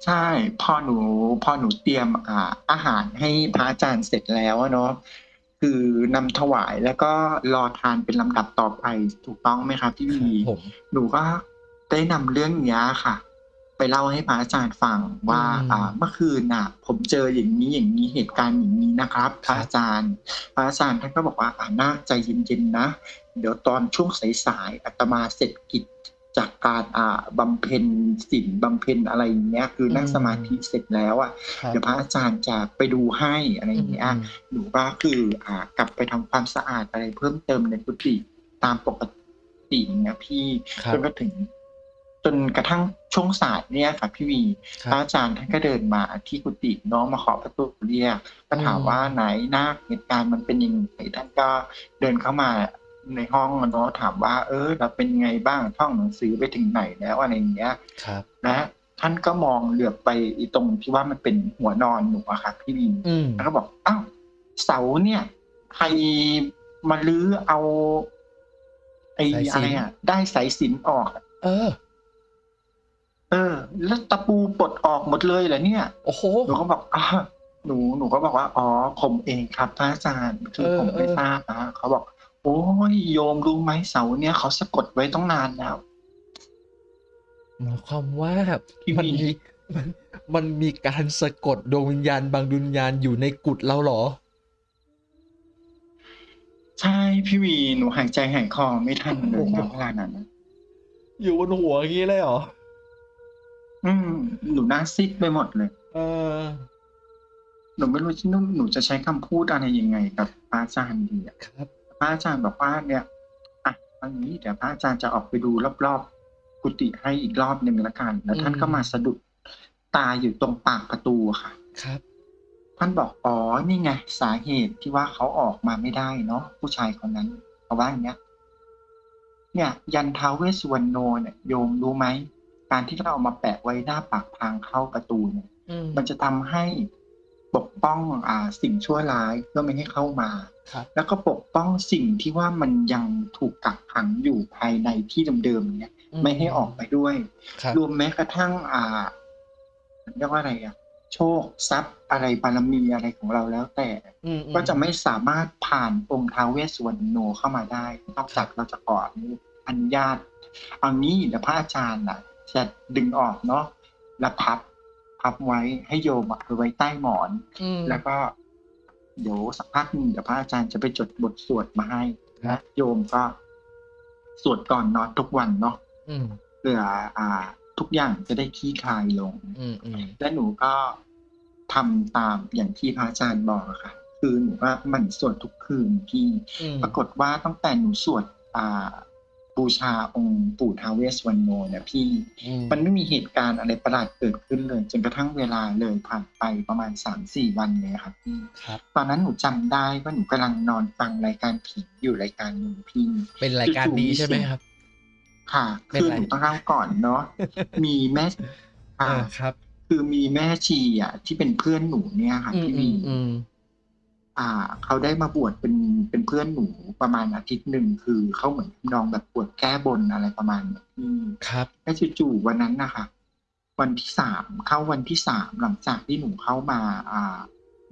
ใช่พอหนูพอหนูเตรียมอ่าอาหารให้พระอาจารย์เสร็จแล้วอะเนาะ คือนำถวายแล้วก็รอทานเป็นลำดับต่อไปถูกต้องไหมครับพี่ควีรับผมหนูก็ได้นำเรื่องเนี้ยค่ะ ไปเล่าให้พระอาจารย์ฟังว่า อ่า เมื่อคืนน่ะ ผมเจออย่างนี้อย่างนี้เหตุการณ์อย่างนี้นะครับพระอาจารย์พระอาจารย์ท่านก็บอกว่าอ่าน่าใจเย็นๆนะ เดี๋ยวตอนช่วงสายๆอาตมาเสร็จกิจ จากการอ่าบำเพ็ญศีลบำเพ็ญอะไรอย่างเงี้ย คือนั่งสมาธิเสร็จแล้วอะครับเดี๋ยวพระอาจารย์จะไปดูให้อะไรอย่างเงี้ยอืมหนูก็คืออ่ากลับไปทำความสะอาดอะไรเพิ่มเติมในกุฏิตามปกติเนี่ยพี่ครับจนกระถึง จนกระทั่งช่วงสายเนี่ยค่ะพี่วีคพรัระบอาจารย์ท่านก็เดินมาที่กุฏิน้องมาขอประตูเรียกก็ถามอืมว่าไหนหน้าเหตุการณ์มันเป็นยังไงท่านก็เดินเข้ามา ในห้องอะเนาะถามว่า เออเราเป็นไงบ้างท่องหนังสือไปถึงไหนแล้วอะไรอย่างเงี้ยครับและท่านก็มองเหลือบไปอีตรงที่ว่ามันเป็นหัวนอนหนูอะค่ะพี่วีอืมแล้วก็บอกอ้าวเสาเนี่ยใครมาลื้อเอาไอ้สายสิญจน์อะไรอะ ได้สายสิญจนออกอะเออ เออ แล้วตะปูปลดออกหมดเลยเหรอเนี่ยโอ้โหหนูก็บอกอ่าหนูหนูก็บอกว่า อ๋อผมเองครับพระอาจารย์คือเออผมไม่เออทราบนะเขาบอก โอ้ยโยมรู้ไหมเสาเนี่ยเขาสะกดไว้ต้องนานแล้ว หมายความว่าพี่มันวีมีมันมันมีการสะกดดวงวิญญาณบางดวงวิญญาณอยู่ในกุฏเราเหรอ ใช่พี่วีหนูหายใจหายคอไม่ทันเลยโอ้โหนะเวลานั้นนะอยู่บนหัวอย่างนี้เลยเหรอ อืมหนูหน้าซิดไปหมดเลย เออ หนูไม่รู้ที่หนูจะใช้คำพูดอะไรยังไงกับพระอาจารย์ดีอะครับ พระอาจารย์บอกว่าเนี่ยอะวันนี้เดี๋ยวพระอาจารย์จะออกไปดูรอบๆกุฏิให้อีกรอบหนึ่งละกัน แล้วท่านอืมก็มาสะดุดตาอยู่ตรงปากประตูค่ะ ครับ ท่านบอกอ๋อนี่ไงสาเหตุที่ว่าเขาออกมาไม่ได้เนาะผู้ชายคนนั้นเขาว่าอย่างเงี้ยเนี่ยยันท้าวเวสสุวรรณโนเนี่ยโยมรู้ไหมการที่เราเอามาแปะไว้หน้าปากทางเข้าประตูเนี่ยอืมมันจะทำให้ปกป้องอ่าสิ่งชั่วร้ายเพื่อไม่ให้เข้ามา ครับ แล้วก็ปกป้องสิ่งที่ว่ามันยังถูกกักขังอยู่ภายในที่เดิมๆเนี่ย ไม่ให้ออกไปด้วยครับรวมแม้กระทั่งอ่าเรียกว่าอะไรอะโชคทรัพย์อะไรบารมีอะไรของเราแล้วแต่อืมก็จะไม่สามารถผ่านองค์ท้าวเวสสุวรรณโนเข้ามาได้นอกจากเราจะขออนุญาตเอานี้เดี๋ยวพระอาจารย์น่ะ จะดึงออกเนาะแล้วพับพับไว้ให้โยมอะเอาไว้ใต้หมอนอืมแล้วก็ เดี๋ยวสักพักหนึ่งเดี๋ยวพระอาจารย์จะไปจดบทสวดมาให้ครันะบโยมก็สวดก่อนนอนทุกวันเนาะอืมเพื่ออ่า ทุกอย่างจะได้คลี่คลายลงอืมอืมและหนูก็ทำตามอย่างที่พระอาจารย์บอกอะค่ะ คือหนูว่ามันสวดทุกคืนพี่อืมปรากฏว่าตั้งแต่หนูสวด อ่า บูชาองค์ปู่ท้าวเวสสวรรณโนเนี่ยพี่อืมมันไม่มีเหตุการณ์อะไรประหลาดเกิดขึ้นเลย จนกระทั่งเวลาเลยผ่านไปประมาณสามสี่วันเลยครับพี่ครับตอนนั้นหนูจำได้ว่าหนูกำลังนอนฟังรายการผีอยู่รายการหนึ่งพี่เป็นรายการนี้ใช่ไหมครับ ค่ะเป็นคือไรหนูต้องเล่าก่อนเนาะมีแม่เอค่ะอครับ คือมีแม่ชีอะที่เป็นเพื่อนหนูเนี่ยค่ะอืมพี่อืวีม อืมอ่า เขาได้มาบวชเป็นเป็นเพื่อนหนูประมาณอาทิตย์หนึ่งคือเขาเหมือนทำนองแบบบวชแก้บนอะไรประมาณนี้พี่ครับแล้วจู่ๆวันนั้นนะคะวันที่สามเข้าวันที่สามหลังจากที่หนูเข้ามา อ่า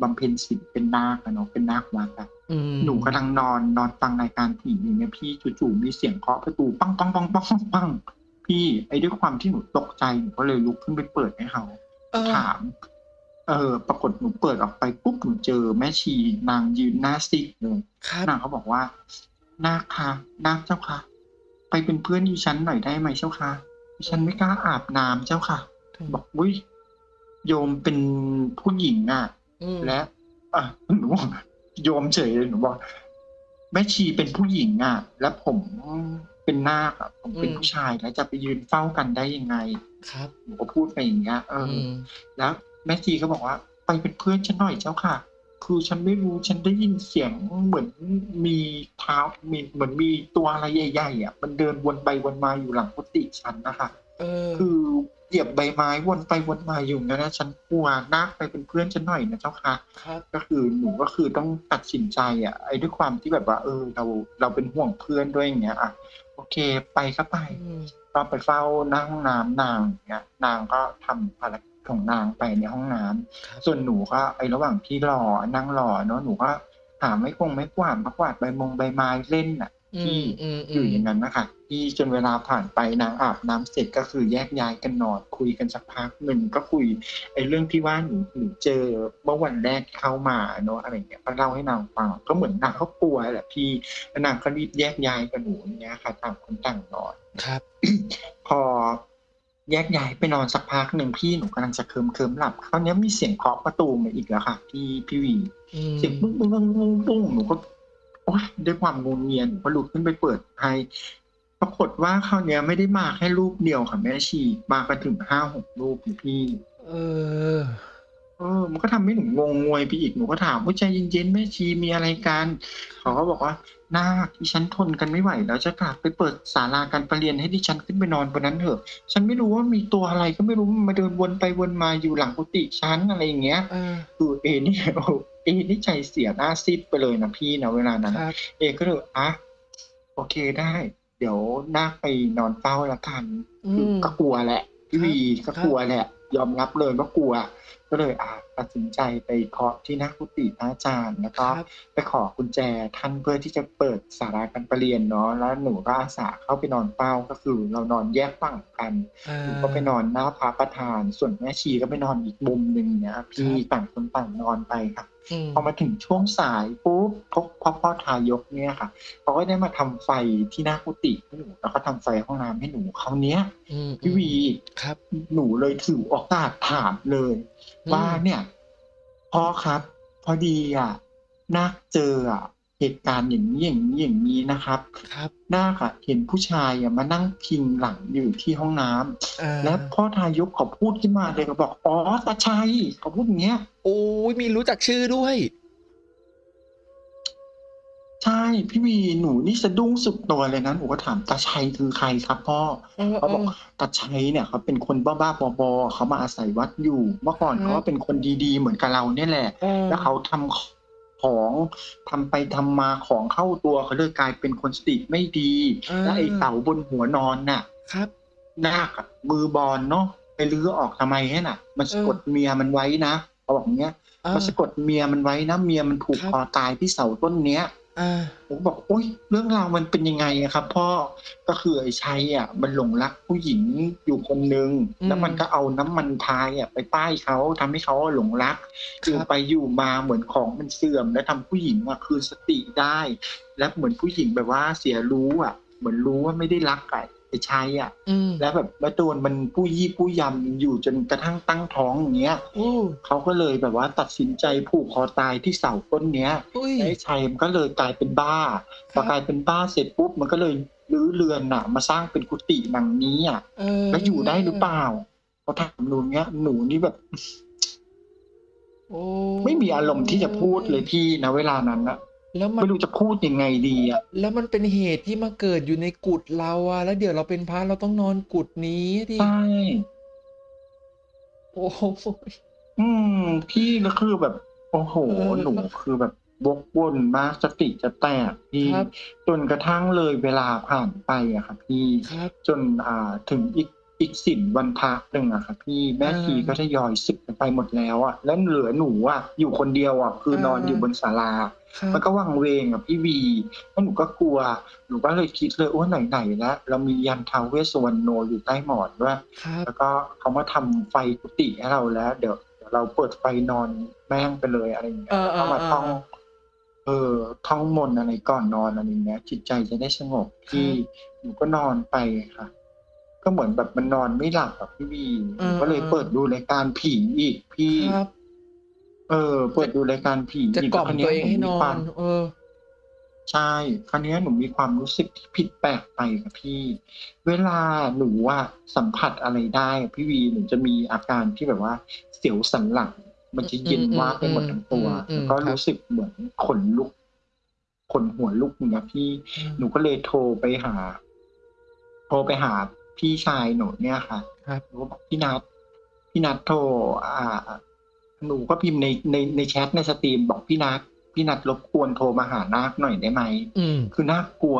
บำเพ็ญศีลเป็นนาคอะเนาะเป็นนาควัดอะอืมหนูกำลังนอนนอนฟังรายการผีอยู่เนี่ยพี่จู่ๆมีเสียงเคาะประตูปังปังปังปังปังปังพี่ไอ้ด้วยความที่หนูตกใจหนูก็เลยลุกขึ้นไปเปิดให้เขาเออถาม เออปรากฏหนูเปิดออกไปปุ๊บหนูเจอแม่ชีนางยืนหน้าซิกเลยครับนางเขาบอกว่านาคค่ะนาคเจ้าค่ะ ไปเป็นเพื่อนดิฉันหน่อยได้ไหมเจ้าค่ะดิฉันไม่กล้าอาบน้ำเจ้าค่ะ บอกอุ้ยโยมเป็นผู้หญิงอะอืมและอะหนูบอกโยมเฉยเลยหนูบอกแม่ชีเป็นผู้หญิงอะ แล้วผมเป็นนาคอะผมเป็นผู้ชายแล้วจะไปยืนเฝ้ากันได้ยังไง ครับหนูก็พูดไปอย่างเงี้ยเอออือมแล้ว แม่ชีก็บอกว่า ไปเป็นเพื่อนฉันหน่อยเจ้าค่ะ คือฉันไม่รู้ฉันได้ยินเสียงเหมือนมีเท้ามีเหมือนมีตัวอะไรใหญ่ๆอะมันเดินวนไปวนมาอยู่หลังกุฏิฉันนะคะเออคือเหยียบใบไม้วนไปวนมาอยู่งั้นนะฉันกลัวนาคไปเป็นเพื่อนฉันหน่อยนะเจ้าค่ะครับก็คือหนูก็คือต้องตัดสินใจอะ ไอ้ด้วยความที่แบบว่า เออ เราเราเป็นห่วงเพื่อนด้วยอย่างเงี้ยอะโอเคไปก็ไปอืมก็ไปเฝ้าหน้าห้องน้ำนางอย่างเงี้ยนางก็ทำภารกิจ ของนางไปในห้องน้ำครับส่วนหนูก็ไอ้ระหว่างที่รอนั่งรอเนาะหนูก็หาไม่คงไม่กวาดมากวาดใบมงใบไม้เล่นอะอืที่มอืมอยู่อย่างนั้นนะคะที่จนเวลาผ่านไปนางอาบน้ำเสร็จก็คือแยกย้ายกันนอนคุยกันสักพักหนึ่งก็คุยไอ้เรื่องที่ว่าหนูหนูเจอเมื่อวันแรกที่เข้ามาเนาะอะไรเงี้ยก็เล่าให้นางฟังก็เหมือนนางเขากลัวแหละพี่แล้วนางก็รีบแยกย้ายกับหนูอย่างเงี้ยค่ะต่างคนต่างนอน ครับ พอ แยกย้ายไปนอนสักพักหนึ่งพี่หนูกำลังจะเคิมเคิมๆหลับคราวเนี้ยมีเสียงเคาะประตูมาอีกแล้วค่ะพี่พี่วีอืมเสียงปุ้งปุ้งปุ้งปุ้งปุ้งหนูก็โอ๊ยด้วยความงงเงียหนูก็ลุกขึ้นไปเปิดให้ปรากฏว่าคราวเนี้ยไม่ได้มาแค่รูปเดียวค่ะแม่ชีมากันถึงห้าหกรูปเลยพี่ เออ เออ มันก็ทำให้หนูงงงวยไปอีก หนูก็ถามว่าใจเย็นๆแม่ชีมีอะไรกัน เขาก็บอกว่านาคที่ฉันทนกันไม่ไหวแล้วจะกลับไปเปิดศาลาการประเรียนให้ดิฉันขึ้นไปนอนบนนั้นเถอะ ฉันไม่รู้ว่ามีตัวอะไรก็ไม่รู้มันมาเดินวนไปวนมาอยู่หลังกุฏิฉันอะไรอย่างเงี้ย เออคือเอนี่โอ้เอนี่ใจเสียหน้าซีดไปเลยนะพี่นะเวลานั้นครับ เอก็เลยอะโอเคได้ เดี๋ยวนาคไปนอนเฝ้าละกันอืคือมก็กลัวแหละพี่วีก็ครับกลัวแหละ ยอมรับเลยว่ากลัว ก็เลยอะตัดสินใจไปเคาะที่หน้ากุฏิพระอาจารย์แล้วคก็รับ ไปขอกุญแจท่านเพื่อที่จะเปิดสาราการประเรียนเนาะแล้วหนูก็อาสาเข้าไปนอนเฝ้าก็คือเรานอนแยกฝั่งกัน เอหนูอก็ไปนอนหน้าพระประธาน ส่วนแม่ชีก็ไปนอนอีกมุมหนึ่งเนี่ยพี่ครับ ต่างคนต่างนอนไปค่ะอืม พอมาถึงช่วงสายปุ๊บเขาพ่อพ่อทายกเนี่ยค่ะเขาก็ได้มาทำไฟที่หน้ากุฏิให้หนูแล้วก็ทำไฟห้องน้ำให้หนูคราวเนี้ยอืมพี่วีครับ หนูเลยถือโอกาสถามเลยอืมว่าเนี่ยพ่อครับ พอดีอะนาคเจออะ เหตุการณ์อย่างนี้อย่างนี้อย่างนี้นะครับ ครับนาคอะเห็นผู้ชายอะมานั่งพิงหลังอยู่ที่ห้องน้ำอาแล้วพ่อทายกเขาพูดขึ้นมาเลยเขาบอกอ๋อตาชัยเขาพูดอย่างเงี้ย โอ้ยมีรู้จักชื่อด้วย ใช่พี่วีหนูนี่สะดุ้งสุดตัวเลยนะหนูก็ถามตาชัยคือใครครับพ่อ เออเขาบอกเออตาชัยเนี่ยเขาเป็นคนบ้าๆบอๆเขามาอาศัยวัดอยู่ เมื่อก่อนครับเขาก็เป็นคนดีๆ เหมือนกับเราเนี่ยแหละ เออแล้วเขาทำ ของทำไปทำมาของเข้าตัวเขาเลยกลายเป็นคนสติไม่ดีอ่าและไอ้เสาบนหัวนอนน่ะ ครับนาคอะมือบอลเนาะไปลื้อออกทำไมให้น่ะ มันสะกดเออเมียมันไว้นะเขาบอกอย่างเงี้ยอามันสะกดเมียมันไว้นะเมียมันผูกครับคอตายที่เสาต้นเนี้ย อาผมบอกโอ๊ยเรื่องราวมันเป็นยังไงอะครับ พ่อก็คือไอ้ชัยอะ มันหลงรักผู้หญิงอยู่คนนึงแล้วมันก็เอาน้ำมันพายอะไปป้ายเขาทำให้เขาหลงรักอยู่ไปอยู่มาเหมือนของมันเสื่อม แล้วทำผู้หญิงอะคืนสติได้ และเหมือนผู้หญิงแบบว่าเสียรู้อะ เหมือนรู้ว่าไม่ได้รักไอ้ ไอ้ชัยอะแล้วแบบมาโดนมันผู้ยี่ผู้ยำอยู่จนกระทั่งตั้งท้องอย่างเงี้ยเขาก็เลยแบบว่าตัดสินใจผูกคอตายที่เสาต้นเนี้ยไอ้ชัยมันก็เลยกลายเป็นบ้าพอกลายเป็นบ้าเสร็จปุ๊บมันก็เลยรื้อเรือนน่ะ มาสร้างเป็นกุฏิหลังนี้อะแล้วอยู่ได้หรือเปล่าเขาถามหนูเนี้ยหนูนี่แบบไม่มีอารมณ์ที่จะพูดเลยพี่นะเวลานั้นนะ แล้วมันไม่รู้จะพูดยังไงดีอะ แล้วมันเป็นเหตุที่มาเกิดอยู่ในกุฏเราอะแล้วเดี๋ยวเราเป็นพระเราต้องนอนกุฏนี้ดิใช่โอ้โหอืม พี่แล้วคือแบบ โอ้โหเออหนูคือแบบวกวนมากสติจะแตกพี่ครับจนกระทั่งเลยเวลาผ่านไปอะครับพี่ครับจนอ่าถึงอีก อีกสินวันพระหนึ่งอะครับพี่แม่อ่าชีก็ทยอยสึกกันไปหมดแล้วอะแล้วเหลือหนูอะอยู่คนเดียวอะคืออ่านอนอยู่บนศาลาครับมันก็วังเวงอะพี่วีแล้วหนูก็กลัวหนูก็เลยคิดเลยว่าไหนๆแล้วเรามียันท้าวเวสสวรรณโนอยู่ใต้หมอนด้วยครับแล้วก็เขามาทำไฟกุฏิให้เราแล้วเดี๋ยวเดี๋ยวเราเปิดไฟนอนแม่งไปเลยอะไรอย่างเงี้ยเออแล้วก็มาเออท่องเออเออท่องมนต์อะไรก่อนนอนอะไรอย่างเงี้ยจิตใจจะได้สงบที่หนูก็นอนไปค่ะ ก็เหมือนแบบมันนอนไม่หลับแบบพี่วีหนูก็เลยเปิดดูรายการผีอีกพี่ครับเออ เปิดดูรายการผีจะอีกกล่อมคราวตัวเองให้นมีอความนเออใช่คราวนี้หนูมีความรู้สึกที่ผิดแปลกไปค่ะพี่ เวลาหนูว่าสัมผัสอะไรได้พี่วีหนูจะมีอาการที่แบบว่า เสียวสันหลัง มันจะเย็นอืมว่าบไปหมดทั้งตัวอืมอืมแล้วก็ครับรู้สึกเหมือนขนลุกขนหัวลุกอย่างเงี้ยพี่ หนูก็เลยโทรไปหา โทรไปหา พี่ชายหนูเนี่ยค่ะครับหนูก็บอกพี่นัทพี่นัทโทรอ่า หนูก็พิมพ์ในในในแชทในสตรีมบอกพี่นัทพี่นัทรบกวนโทรมาหานาคหน่อยได้ไหมอืมคือน่ากลัว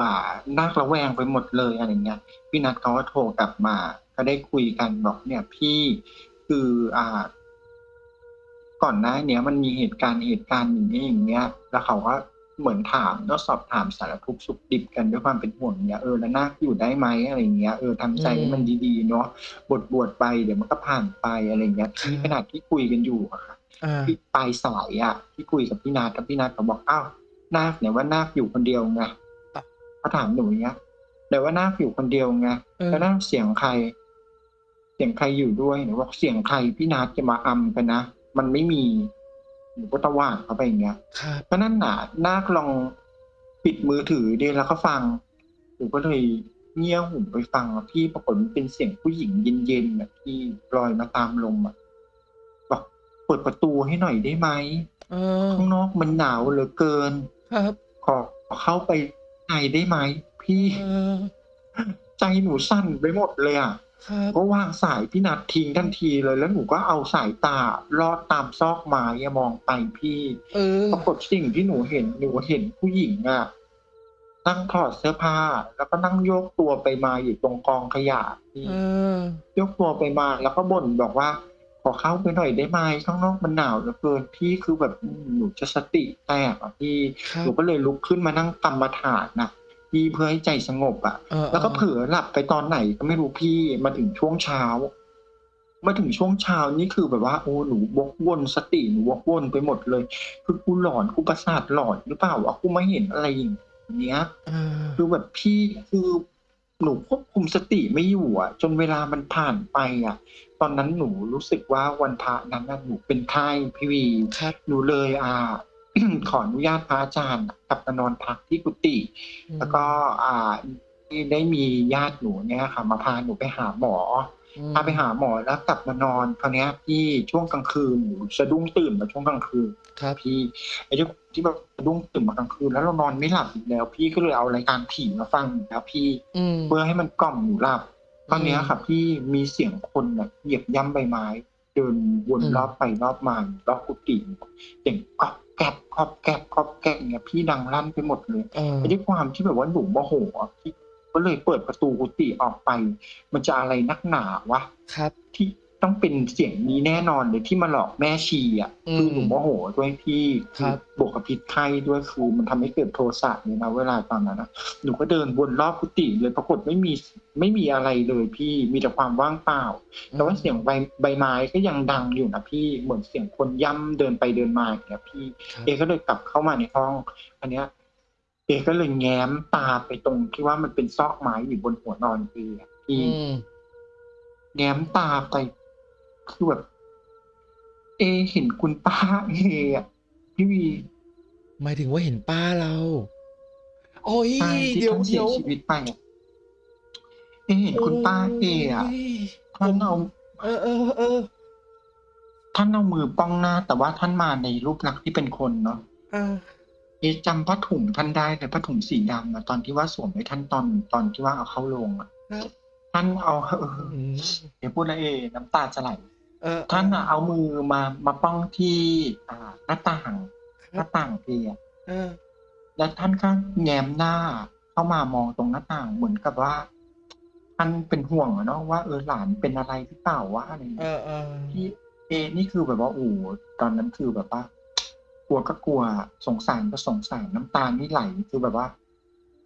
น่าระแวงไปหมดเลยอะไรเงี้ยพี่นัทเขาก็โทรกลับมา ก็ได้คุยกันบอกเนี่ยพี่คืออ่า ก่อนหน้าเนี้ยมันมีเหตุการณ์เหตุการณ์อย่างนี้อย่างเงี้ย แล้วเขาก็ เหมือนถามแล้วสอบถามสารทุกข์สุขดิบกันด้วยความเป็นห่วงเนี้ยเออแล้วนาคอยู่ได้ไหมอะไรเงี้ยเออทำใจให้มันดีๆเนาะบทบวชไปเดี๋ยวมันก็ผ่านไปอะไรเงี้ยที่ขนาดที่คุยกันอยู่อะค่ะอ่าที่ปลายสายอะที่คุยกับพี่นาทกับพี่นาทเขาบอกอ้าวนาคเนี่ยว่านาคอยู่คนเดียวไงอะเขาถามหนูอย่างเงี้ยแต่ว่านาคอยู่คนเดียวไงเออแล้วนาคเสียงใคร เสียงใครอยู่ด้วยหนูบอกเสียงใครพี่นาทจะมาอำกันนะมันไม่มีหนู ก็ตะว่างเขาไปอย่างเงี้ยครับเพราะนั่นน่ะนาคลองปิดมือถือดีแล้วก็ฟังหนูก็เลยเงี่ยหูไปฟังอะพี่ปรากฏมันเป็นเสียงผู้หญิงเย็นๆแบบที่ลอยมาตามลมอะบอกเปิดประตูให้หน่อยได้ไหมเออข้างนอกมันหนาวเหลือเกิน ครับ ขอเข้าไปในได้ไหมพี่เออใจหนูสั่นไปหมดเลยอะ ครับ ก็วางสายพี่นัดทิ้งทันทีเลย แล้วหนูก็เอาสายตาลอดตามซอกไม้อะมองไปพี่เออ ปรากฏสิ่งที่หนูเห็นหนูเห็นผู้หญิงอะนั่งถอดเสื้อผ้า แล้วก็นั่งโยกตัวไปมาอยู่ตรงกองขยะพี่ เออ ยกตัวไปมาแล้วก็บ่นบอกว่า ขอเข้าไปหน่อยได้ไหมข้างนอกมันหนาวเหลือเกินพี่คือแบบอืมหนูจะสติแตกอะพี่ครับหนูก็เลยลุกขึ้นมานั่งกรรมฐานนะ พี่เพื่อให้ใจสงบอะเออแล้วก็เผลอหลับไปตอนไหนก็ไม่รู้พี่มาถึงช่วงเช้า มาถึงช่วงเช้านี่คือแบบว่าโอ้หนูวกวนสติหนูวกวนไปหมดเลย คือกูหลอนกูประสาทหลอนหรือเปล่าวะกูไม่เห็นอะไรอย่างเงี้ยเออคือแบบพี่คือหนูควบคุมสติไม่อยู่อะ จนเวลามันผ่านไปอะ ตอนนั้นหนูรู้สึกว่าวันพระนั้นน่ะหนูเป็นไข้พี่วีครับหนูเลยอ่าไป ขออนุญาตพระอาจารย์กลับมานอนพักที่กุฏิอืแล้วก็มอ่าที่ได้มีญาติหนูเนี่ยค่ะ มาพาหนูไปหาหมออืพาไปหามหมอแล้วกลับมานอนคราวเนี้ยพี่ช่วงกลางคืนหนูสะดุ้งตื่นมาช่วงกลางคืนครับพี่ไอ้ที่ที่แบบสะดุ้งตื่นมากลางคืนแล้วเรานอนไม่หลับอีกแล้ว พี่ก็เลยเอารายการผีมาฟังอีกแล้วพี่อืมเพื่อให้มันกล่อมหนูหลับตอนเนี้ยอืมค่ะพี่มีเสียงคนแบบเหยียบย่ำใบไม้ เดินวนอืมรอบไปรอบมารอบกุฏิเสียงกอบ แกบขอบแกบขอบแกบเนี่ยพี่ดังลั่นไปหมดเลยไอ้ด้วยความที่แบบว่าหนูโมโหก็เลยเปิดประตูกุฏิออกไป มันจะอะไรนักหนาวะครับที่ ต้องเป็นเสียงนี้แน่นอนเลยที่มาหลอกแม่ชีอะอืมคือหนูโมโหด้วยพี่ครับบวกกับพิษไข้ด้วยคือมันทำให้เกิดโทสะเนี่ยนะเวลาตอนนั้นนะหนูก็เดินวนรอบกุฏิเลยปรากฏไม่มีไม่มีอะไรเลยพี่มีแต่ความว่างเปล่าแต่ว่าเสียงใบใบไม้ก็ยังดังอยู่นะพี่เหมือนเสียงคนย่ำเดินไปเดินมาอย่างเงี้ยพี่ครับเอก็เลยกลับเข้ามาในห้อง อันเนี้ยเอก็เลยแง้มตาไปตรงที่ว่ามันเป็นซอกไม้อยู่บนหัวนอนเออะพี่อืมแง้มตาไป คือแบบ เอเห็นคุณป้าเออะพี่วีหมายถึงว่าเห็นป้าเรา โอ้ยป้าที่เดี๋ยวท่านเสีเดี๋ยยว ชีวิตไปอะเอเห็นคุณป้าเออะโยท่านเอาเออเออเออท่านเอามือป้องหน้า แต่ว่าท่านมาในรูปลักษณ์ที่เป็นคนเนาะอ่าเอะจำผ้าถุงท่านได้เลยผ้าถุงสีดำอะตอนที่ว่าสวมให้ท่านตอนตอนที่ว่าเอาเข้าโรงอะครับท่านเอาเอออืมเดี๋ยวพูดแล้วเอน้ำตาจะไหล เออท่านอะเอามือมามาป้องที่อ่าหน้าต่างคหรัน้าบต่างเพียเออ แล้วท่านก็แง้มหน้าเข้ามามองตรงหน้าต่างเหมือนกับว่า ท่านเป็นห่วงอะเนาะว่าเออหลานเป็นอะไรหรือเปล่าวะอะไรอย่างเอเงี้ยอเออพี่เอนี่คือแบบว่าโอ้โหตอนนั้นคือแบบว่ากลัวก็กลัวสงสารก็สงสารน้ำตานี่ไหลคือแบบว่า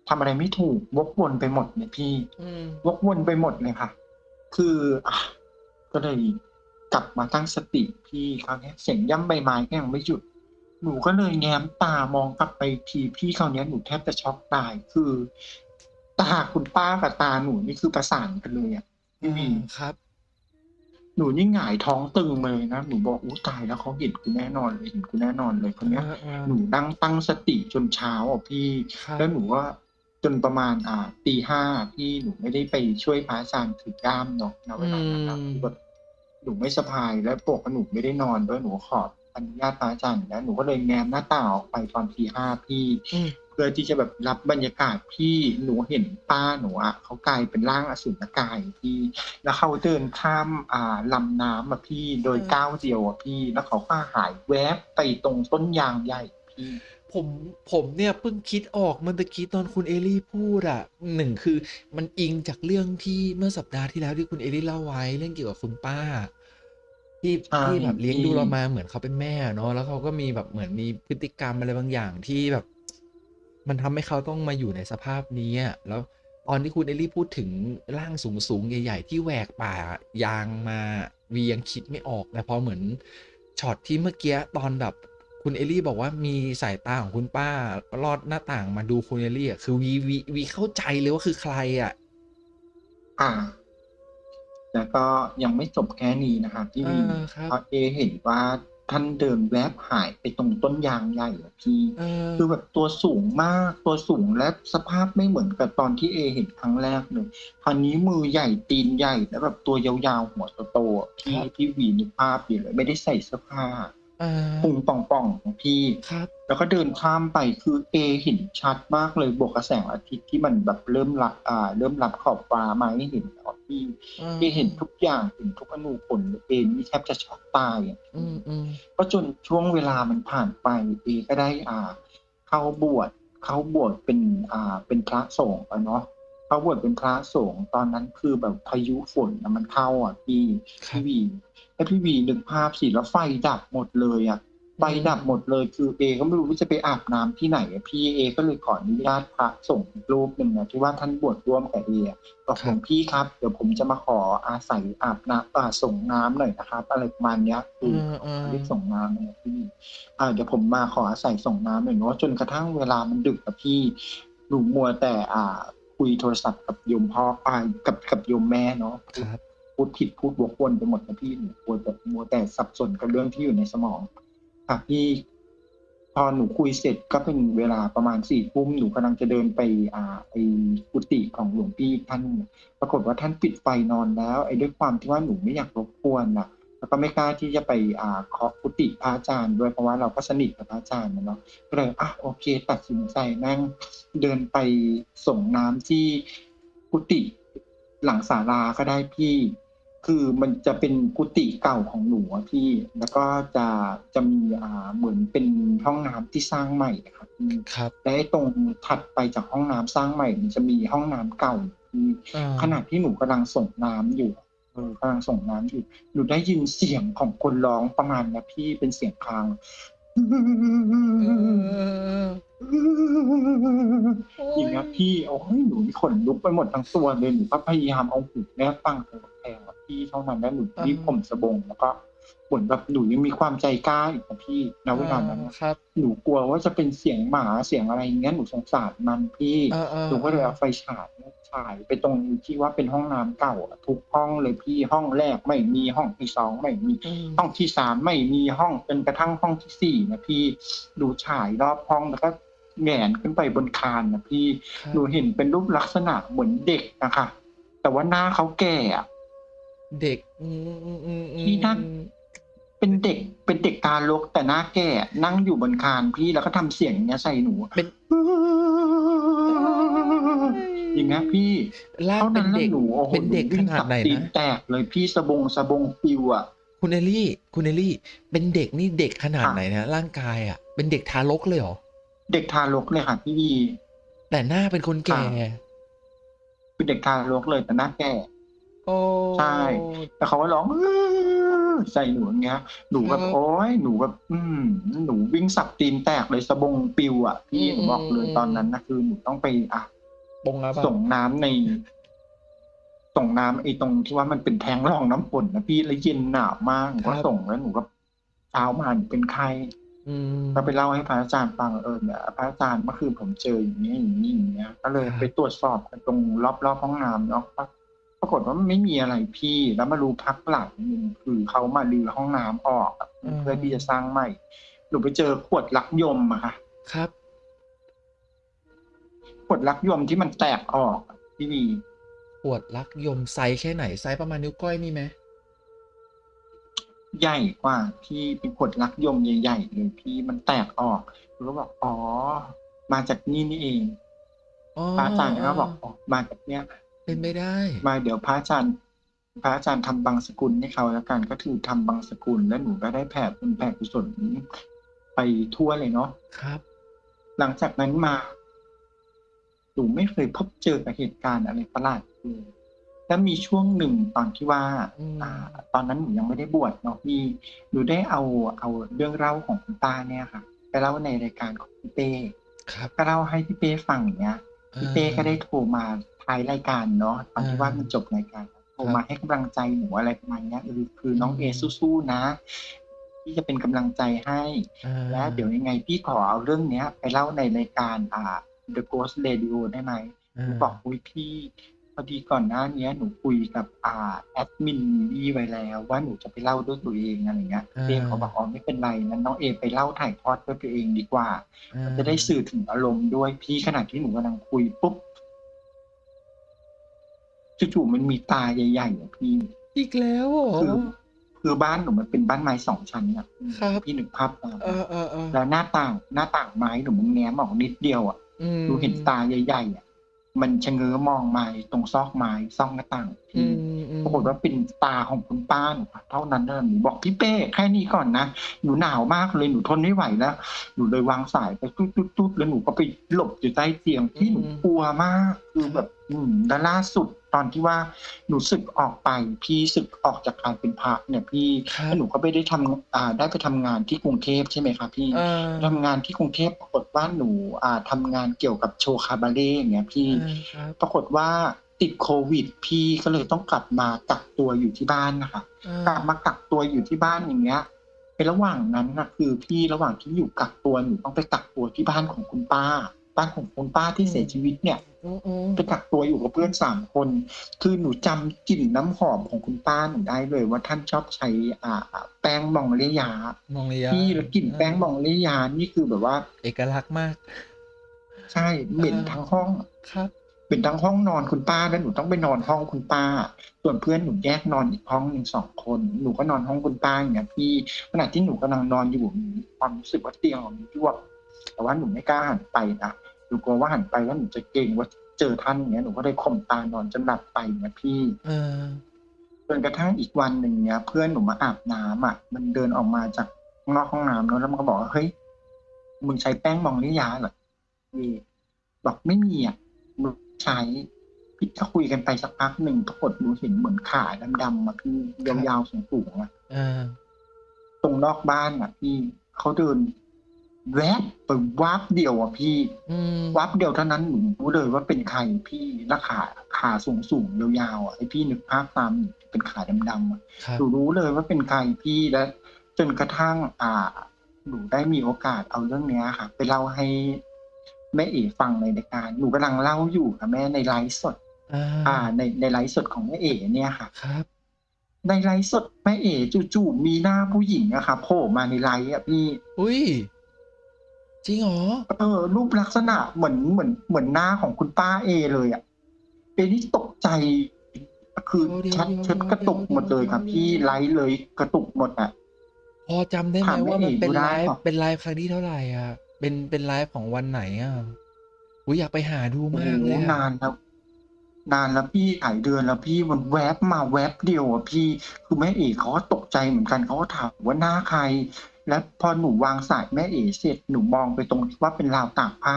ทำอะไรไม่ถูกวกวนไปหมดเนี่ยพี่ อืมวกวนไปหมดเลยค่ะ คืออะก็เลย กลับมาตั้งสติพี่คราวเนี้ยเสียงย่ำใบไม้ก็ยังไม่หยุด หนูก็เลยแง้มตามองกลับไปทีพี่คราวเนี้ยหนูแทบจะช็อกตายคือตาคุณป้ากับตาหนูนี่คือประสานกันเลยอะพี่วีครับ หนูนี่หงายท้องตึงมาเลยนะหนูบอกอู้ตายแล้วเขาเห็นกูแน่นอนเลยเห็นกูแน่นอนเลยคนเนี้ยเออเออหนูนั่งตั้งสติจนเช้าอะพี่ครับแล้วหนูว่าจนประมาณอ่าตีห้าพี่หนูไม่ได้ไปช่วยพระอาจารย์ถือกล้ามเนาะณเวลานั้นนะอืมคือแบบ หนูไม่สบายและปกติหนูไม่ได้นอนด้วยหนูขออนุญาตพระอาจารย์อยู่แล้วหนูก็เลยแง้มหน้าต่างออกไปตอนตีห้าพี่อืมเพื่อที่จะแบบรับบรรยากาศพี่หนูเห็นป้าหนูอะเขากลายเป็นร่างอสุรกายพี่ แล้วเขาเดินข้ามอ่าลำน้ำอะพี่โดยเออก้าวเดียวอะพี่ แล้วเขาก็หายแวบไปตรงต้นยางใหญ่พี่ ผมผมเนี่ยเพิ่งคิดออกเมื่อตะกี้ตอนคุณเอลี่พูดอะหนึ่งคือมันอิงจากเรื่องที่เมื่อสัปดาห์ที่แล้วที่คุณเอลี่เล่าไว้เรื่องเกี่ยวกับคุณป้า ที่ใช่ที่แบบเลี้ยงดูที่เรามาเหมือนเขาเป็นแม่เนาะแล้วเขาก็มีแบบเหมือนมีพฤติกรรมอะไรบางอย่างที่แบบ มันทำให้เขาต้องมาอยู่ในสภาพนี้อะแล้วตอนที่คุณเอลี่พูดถึงร่างสูงสูงๆใหญ่ ๆ ที่แหวกป่ายางมาวียังคิดไม่ออกแต่พอเหมือนช็อตที่เมื่อกี้ตอนแบบ คุณเอลี่บอกว่ามีสายตาของคุณป้าลอดหน้าต่างมาดูคุณเอลี่อะคือวีวีวีเข้าใจเลยว่าคือใครอะ อ่า แล้วก็ยังไม่จบแค่นี้นะครับพี่วีเออครับเพราะเอเห็นว่าท่านเดินแวบหายไปตรงต้นยางใหญ่อะพี่เออคือแบบตัวสูงมากตัวสูงและสภาพไม่เหมือนกับตอนที่เอเห็นครั้งแรกเลยคราวนี้มือใหญ่ตีนใหญ่แล้วแบบตัวยาวๆหัวโตๆอะพี่พี่วีนึกภาพอยู่เลยไม่ได้ใส่เสื้อผ้าเออพุงป่องๆของพี่ ครับ แล้วก็เดินข้ามไปคือเอเห็นชัดมากเลยบวกกับแสงอาทิตย์ที่มันแบบเริ่มรับอ่า เริ่มรับขอบฟ้ามาให้เห็นแล้วพี่อืมเอเห็นทุกอย่างเห็นทุกอนูผลเลยเอนี่แทบจะช็อกตายอะอืมอืมก็จนช่วงเวลามันผ่านไปเอก็ได้อ่า เข้าบวชเข้าบวชเป็นอ่าเป็นพระสงฆ์อะเนาะ เข้าบวชเป็นพระสงฆ์ตอนนั้นคือแบบพายุฝนน่ะมันเข้าอะพี่ครับพี่วีแล้วพี่วีนึกภาพสิแล้วไฟดับหมดเลยอะไฟดับหมดเลยคือเอก็ไม่รู้ว่าจะไปอาบน้ำที่ไหนอะพี่เอก็เลยขออนุญาตพระส่งฆ์อีกรูปหนึ่งนะที่ว่าท่านบวชร่วมกับเออะบอกคหรัลบวงพี่ครับ เดี๋ยวผมจะมาขออาศัยอาบน้ำอ่าส่งน้ำหน่อยนะครับ อะไรประมาณเนี้ยคือือมอืมเรียกส่งน้ำนะพี่อ่าเดี๋ยวผมมาขออาศัยส่งน้ำหน่อยเนาะจนกระทั่งเวลามันดึกอะพี่หนูมัวแต่อ่า คุยโทรศัพท์กับโยมพ่ออ่ากับกับโยมแม่เนาะครับ พูดผิดพูดวกวนไปหมดนะพี่หนูกลัวแบบมัวแต่สับสนกับเรื่องที่อยู่ในสมองค่ะพี่พอหนูคุยเสร็จก็เป็นเวลาประมาณสี่ทุ่มหนูกำลังจะเดินไป อ่าไอกุฏิของหลวงพี่ท่าน ปรากฏว่าท่านปิดไฟนอนแล้ว ไอ้ด้วยความที่ว่าหนูไม่อยากรบกวนน่ะ แล้วก็ไม่กล้าที่จะไปอ่าเคาะกุฏิพระอาจารย์ด้วยเพราะว่าเราก็สนิทกับพระอาจารย์นะเนาะก็เลยอะโอเค ตัดสินใจนั่งเดินไปส่งน้ำที่กุฏิหลังศาลาก็ได้พี่ คือมันจะเป็นกุฏิเก่าของหนูอะพี่ แล้วก็จะจะมีอ่าเหมือนเป็นห้องน้ำที่สร้างใหม่อะครับพี่ครับและไอ้ตรงถัดไปจากห้องน้ำสร้างใหม่ มันจะมีห้องน้ำเก่าพี่อาขณะที่หนูกำลังส่งน้ำอยู่เออ กำลังส่งน้ำอยู่หนูได้ยินเสียงของคนร้องประมาณนะพี่เป็นเสียงคลางเอออย่างเงี้ยพี่โอ้ยหนูขนลุกไปหมดทั้งตัวเลยหนูก็พยายามเอาหูแนบตั้งตรงแพงอะพี่เท่านั้นแล้วหนูรีบผมสบงแล้วก็ เหมือนแบบหนูยังมีความใจกล้าอีกนะพี่ณเวลานั้นนะครับ หนูกลัวว่าจะเป็นเสียงหมาเสียงอะไรอย่างเงี้ยหนูสงสารมันพี่เออๆหนูก็เลยเอาไฟฉายฉายไปตรงที่ว่าเป็นห้องน้ำเก่าอะทุกห้องเลยพี่ห้องแรกไม่มีห้องที่สองไม่มีอืมห้องที่สามไม่มีห้องจนกระทั่งห้องที่สี่นะพี่ดูฉายรอบห้องแล้วก็แหงนขึ้นไปบนคานนะพี่ครับหนูเห็นเป็นรูปลักษณะเหมือนเด็กนะคะ แต่ว่าหน้าเขาแก่อะเด็กอืมๆๆๆที่นั่ง เป็นเด็กเป็นเด็กตาลกแต่หน้าแก่นั่งอยู่บนคานพี่แล้วก็ทำเสียงอย่างเงี้ยใส่หนูเป็นอย่างเงี้ยพี่ร่างเท่าเป็นั้นนแหละเด็กหนูโอ้โหเป็นเด็กหวิ่งขนาดไหนสับตีนะแตกเลยพี่สะบงสะบงปิวอะคุณเอลลี่ คุณเอลลี่ เป็นเด็กนี่เด็กขนาดค่ะไหนนะร่างกายอะเป็นเด็กทารกเลยเหรอเด็กทารกเลยค่ะพี่วีแต่หน้าเป็นคนแก่คือเด็กทารกเลยแต่หน้าแก่โอ้ใช่แต่เขาก็ร้อง ใส่หนูอย่างเงี้ย หนูแบบครับโอ๊ยหนูแบบอืมหนูวิ่งสับตีนแตกเลยสะบงปิวอะพี่อืมหนูบอกเลยอืมตอนนั้นนะคือหนูต้องไปอะปงแล้วป่ะส่งน้ำในส่งน้ำไอ้ตรงที่ว่ามันเป็นแทงรองน้ำฝนนะพี่แล้วเย็นหนาวมากหนูก็ส่งแล้วหนูก็เช้ามาหนูเป็นไข้อืมก็ไปเล่าให้พระอาจารย์ฟังเออเนี่ยพระอาจารย์เมื่อคืนผมเจออย่างนี้อย่างนี้อย่างเงี้ย ก็เลยครับไปตรวจสอบกันตรงรอบรอบๆห้องน้ำเนาะ ปรากฏว่าไม่มีอะไรพี่ แล้วมารู้พักหลังหนึ่งคือเขามาลือห้องน้ำออกอะเพื่อที่จะสร้างใหม่หนูไปเจอขวดลักยมอะค่ะครับ ขวดลักยมที่มันแตกออกอะพี่วีขวดลักยมไซส์แค่ไหนไซส์ประมาณนิ้วก้อยนี่ไหมใหญ่กว่าพี่เป็นขวดลักยมใหญ่ๆเลยพี่มันแตกออกหนูก็บอกอ๋อ มาจากนี่นี่เองอ๋อพระอาจารย์ก็บอกอ๋อมาจากเนี้ย เป็นไม่ได้ มาเดี๋ยวพระอาจารย์พระอาจารย์ทำบางสกุลให้เขาแล้วกันก็คือทำบางสกุลแล้วหนูก็ได้แผ่บุญแผ่กุศลไปทั่วเลยเนาะครับ หลังจากนั้นมาหนูไม่เคยพบเจอกับเหตุการณ์อะไรประหลาดเลยแล้วมีช่วงหนึ่งตอนที่ว่าอืมอ่าตอนนั้นหนูยังไม่ได้บวชเนาะพี่หนูได้เอาเอาเรื่องเล่าของคุณป้าเนี่ยค่ะไปเล่าในรายการของพี่เป้ครับก็เล่าให้พี่เป้ฟังอย่างเนี้ยพี่เป้ก็ได้โทรมา ท้ายรายการเนาะตอนที่ว่ามันจบรายการโทรมาให้กำลังใจหนูอะไรประมาณเนี้ยเออคือน้องเอสู้ๆนะพี่จะเป็นกำลังใจให้อ่าและเดี๋ยวยังไงพี่ขอเอาเรื่องเนี้ย ไปเล่าในรายการอ่า The Ghost Radio ได้ไหมหนูบอกอุ้ยพี่พอดีก่อนหน้าเนี้ยหนูคุยกับอ่าแอดมินพี่ไว้แล้วว่าหนูจะไปเล่าด้วยตัวเองอะไรเงี้ยเป้เขาบอกอ๋อไม่เป็นไรนั้นน้องเอไปเล่าถ่ายทอดด้วยตัวเองดีกว่าอ่าจะได้สื่อถึงอารมณ์ด้วยพี่ขณะที่หนูกำลังคุยปุ๊บ จู่ๆมันมีตาใหญ่ๆอะพี่ อีกแล้วเหรอคือคือบ้านหนูมันเป็นบ้านไม้สองชั้นอะครับพี่หนึ่งภาพตามเออเออเออแล้วหน้าต่างหน้าต่างไม้หนูมันแง้มออกนิดเดียวอะอืมหนูเห็นตาใหญ่ๆอะมันชะเง้อมองมาตรงซอกไม้ซอกหน้าต่างอืพี่มอืมปรากฏว่าเป็นตาของคุณป้าหนูค่ะเท่านั้นนะหนูบอกพี่เป้แค่นี้ก่อนนะหนูหนาวมากเลยหนูทนไม่ไหวแล้วหนูเลยวางสายไปตุ๊ดตุ๊ดตุ๊ดแล้วหนูก็ไปหลบอยู่ใต้เตียงที่หนูกลัวมาก คือแบบอืมแล้วล่าสุด ตอนที่ว่าหนูศึกออกไป พี่ศึกออกจากการเป็นพระเนี่ยพี่ครับแล้วหนูก็ไม่ได้ทำอ่าได้ไปทำงานที่กรุงเทพใช่ไหมคะพี่เออทำงานที่กรุงเทพปรากฏว่าหนูอ่าทำงานเกี่ยวกับโชว์คาบาเล่อย่างเงี้ยพี่อ่าครับปรากฏว่าติดโควิด พี่ก็เลยต้องกลับมากักตัวอยู่ที่บ้านนะคะอ่ากลับมากักตัวอยู่ที่บ้านอย่างเงี้ยในระหว่างนั้นนะคือพี่ระหว่างที่อยู่กักตัวหนูต้องไปกักตัวที่บ้านของคุณป้า บ้านของคุณป้าที่เสียชีวิตเนี่ยอืออือไปกักตัวอยู่กับเพื่อนสามคน คือหนูจำกลิ่นน้ำหอมของคุณป้าหนูได้เลย ว่าท่านชอบใช้อ่า แป้งมองเลียามองระยะพี่แล้วกลิ่นแป้งมองเลียานี่คือแบบว่า เอกลักษณ์มาก ใช่เหม็นเออทั้งห้องครับเป็นทั้งห้องนอนคุณป้าแล้วหนูต้องไปนอนห้องคุณป้า ส่วนเพื่อนหนูแยกนอนอีกห้องหนึ่งสองคนหนูก็นอนห้องคุณป้าอย่างเงี้ยพี่ขณะที่หนูกำลังนอนอยู่มีความรู้สึกว่าเตียงของหนูยวบ แต่ว่าหนูไม่กล้าหันไปนะหนูกลัวว่าหันไปแล้วหนูจะเกรงว่าเจอท่านอย่างเงี้ยหนูก็เลยข่มตานอนจนหลับไปเนี่ยพี่เออจนกระทั่งอีกวันหนึ่งเนี้ย เพื่อนหนูมาอาบน้ำอะ มันเดินออกมาจากข้างนอกห้องน้ำเนอะแล้วมันก็บอกว่าเฮ้ยมึงใช้แป้งมองลิยาเหรอพี่บอกไม่มีอะมึงใช้พี่ก็คุยกันไปสักพักหนึ่งปรากฏหนูเห็นเหมือนขาดำๆมาพี่ยาวๆสูงๆอะเออตรงนอกบ้านอะพี่เขาเดิน แวบไปวาบเดียวอะพี่อืมวับเดียวเท่านั้นหนูรู้เลยว่าเป็นใครพี่แล้วขาขาสูงสูงๆยาวๆอะให้พี่นึกภาพตามเป็นขาดำๆอะครับหนูรู้เลยว่าเป็นใครพี่และ จนกระทั่ง อ่าหนูได้มีโอกาสเอาเรื่องเนี้ยค่ะ ไปเล่าให้แม่เอ๋ฟังในรายการหนูกำลังเล่าอยู่ค่ะแม่ในไลฟ์สด อ่าอ่า ในในไลฟ์สดของแม่เอ๋เนี่ยค่ะ ครับในไลฟ์สดแม่เอ๋จู่ๆมีหน้าผู้หญิงอะค่ะโผล่มาในไลฟ์อะพี่ อุ้ย จริงเหรอเออรูปลักษณะเหมือนเหมือนเหมือนหน้าของคุณป้าเอเลยอะเอนี่ตกใจ คือเดี๋ยวชัดเดี๋ยวชัดกระตุกหมดเลยครับเดี๋ยวพี่ไลฟ์เลยกระตุกหมดอะพอจำได้ไหมถามแม่ว่ามันเอกเป็นดูได้ไลฟ์ปะเป็นไลฟ์ครั้งที่เท่าไหร่อะ เป็นเป็นไลฟ์ของวันไหนอะอุ้ยอยากไปหาดูโอ้มากโหเลยอะนานแล้วนานแล้วพี่หลายเดือนแล้วพี่มันแวบมาแวบเดียวอะพี่ คือแม่เอกเขาก็ตกใจเหมือนกันเขาก็ถามว่าหน้าใคร แล้วพอหนูวางสายแม่เอกเสร็จหนูมองไปตรงที่ว่าเป็นราวตากผ้า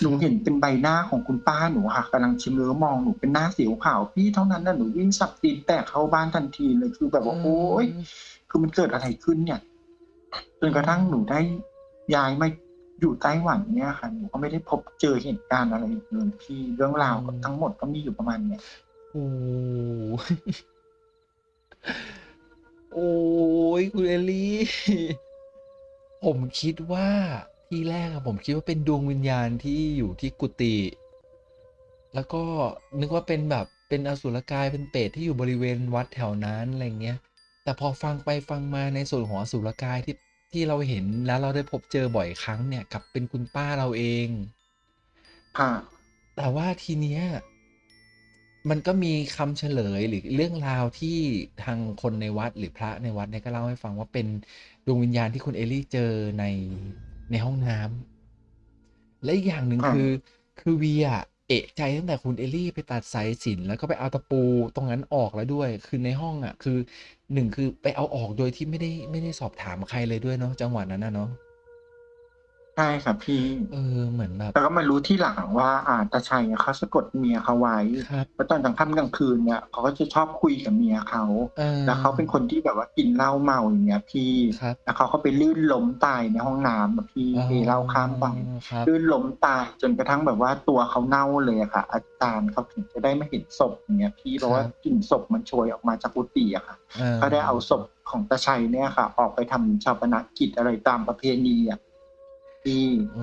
หนูเห็นเป็นใบหน้าของคุณป้าหนูค่ะกำลังชิมเลือมองหนูเป็นหน้าสิวขาวพี่เท่านั้นน่ะหนูวิ่งสับตีนแตกเข้าบ้านทันทีเลยคือแบบว่าโอ๊ยอืมคือมันเกิดอะไรขึ้นเนี่ยจนกระทั่งหนูได้ย้ายมาอยู่ไต้หวันเนี่ยค่ะหนูก็ไม่ได้พบเจอเหตุการณ์อะไรอีกเลยพี่เรื่องราวก็ทั้งหมดก็มีอยู่ประมาณเนี้ยโอ้ยโอ้ยคุณเอลลี่ ผมคิดว่าที่แรกอะผมคิดว่าเป็นดวงวิญญาณที่อยู่ที่กุฏิแล้วก็นึกว่าเป็นแบบเป็นอสุรกายเป็นเปรตที่อยู่บริเวณวัดแถวนั้นอะไรเงี้ย แต่พอฟังไปฟังมาในส่วนของอสุรกายที่ที่เราเห็นแล้วเราได้พบเจอบ่อยครั้งเนี่ยกลับเป็นคุณป้าเราเอง ค่ะ แต่ว่าทีเนี้ย มันก็มีคำเฉลยหรือเรื่องราวที่ทางคนในวัดหรือพระในวัดเนี่ยก็เล่าให้ฟังว่าเป็นดวงวิญญาณที่คุณเอลลี่เจอในในห้องน้ำและอีกอย่างหนึ่งค่ะคือ คือวีอะเอะใจตั้งแต่คุณเอลลี่ไปตัดสายสิญจน์แล้วก็ไปเอาตะปูตรงนั้นออกแล้วด้วย คือในห้องอะคือหนึ่งคือไปเอาออกโดยที่ไม่ได้ไม่ได้สอบถามใครเลยด้วยเนาะจังหวะนั้นนะเนาะ ใช่ครับพี่ เออ เหมือนแบบแล้วก็มารู้ที่หลังว่า อ่าตาชัยเขาสะกดเมียเขาไว้ครับเพราะตอนกลางค่ำกลางคืนเนี่ยเขาก็จะชอบคุยกับเมียเขา เออแล้วเขาเป็นคนที่แบบว่ากินเหล้าเมาอย่างเงี้ยพี่ ครับ แล้วเขาก็ไปลื่นล้มตายในห้องน้ำอะพี่เทเหล้าข้ามไปอ๋อครับ ลื่นล้มตายจนกระทั่งแบบว่าตัวเขาเน่าเลยอะค่ะ อาจารย์เขาถึงจะได้ไม่เห็นศพอย่างเงี้ยพี่เพราะว่ากลิ่นศพมันโชยออกมาจากกุฏิอะค่ะออเขาได้เอาศพของตาชัยเนี่ยค่ะ ออกไปทำชาปนกิจอะไรตามประเพณีอะ ที่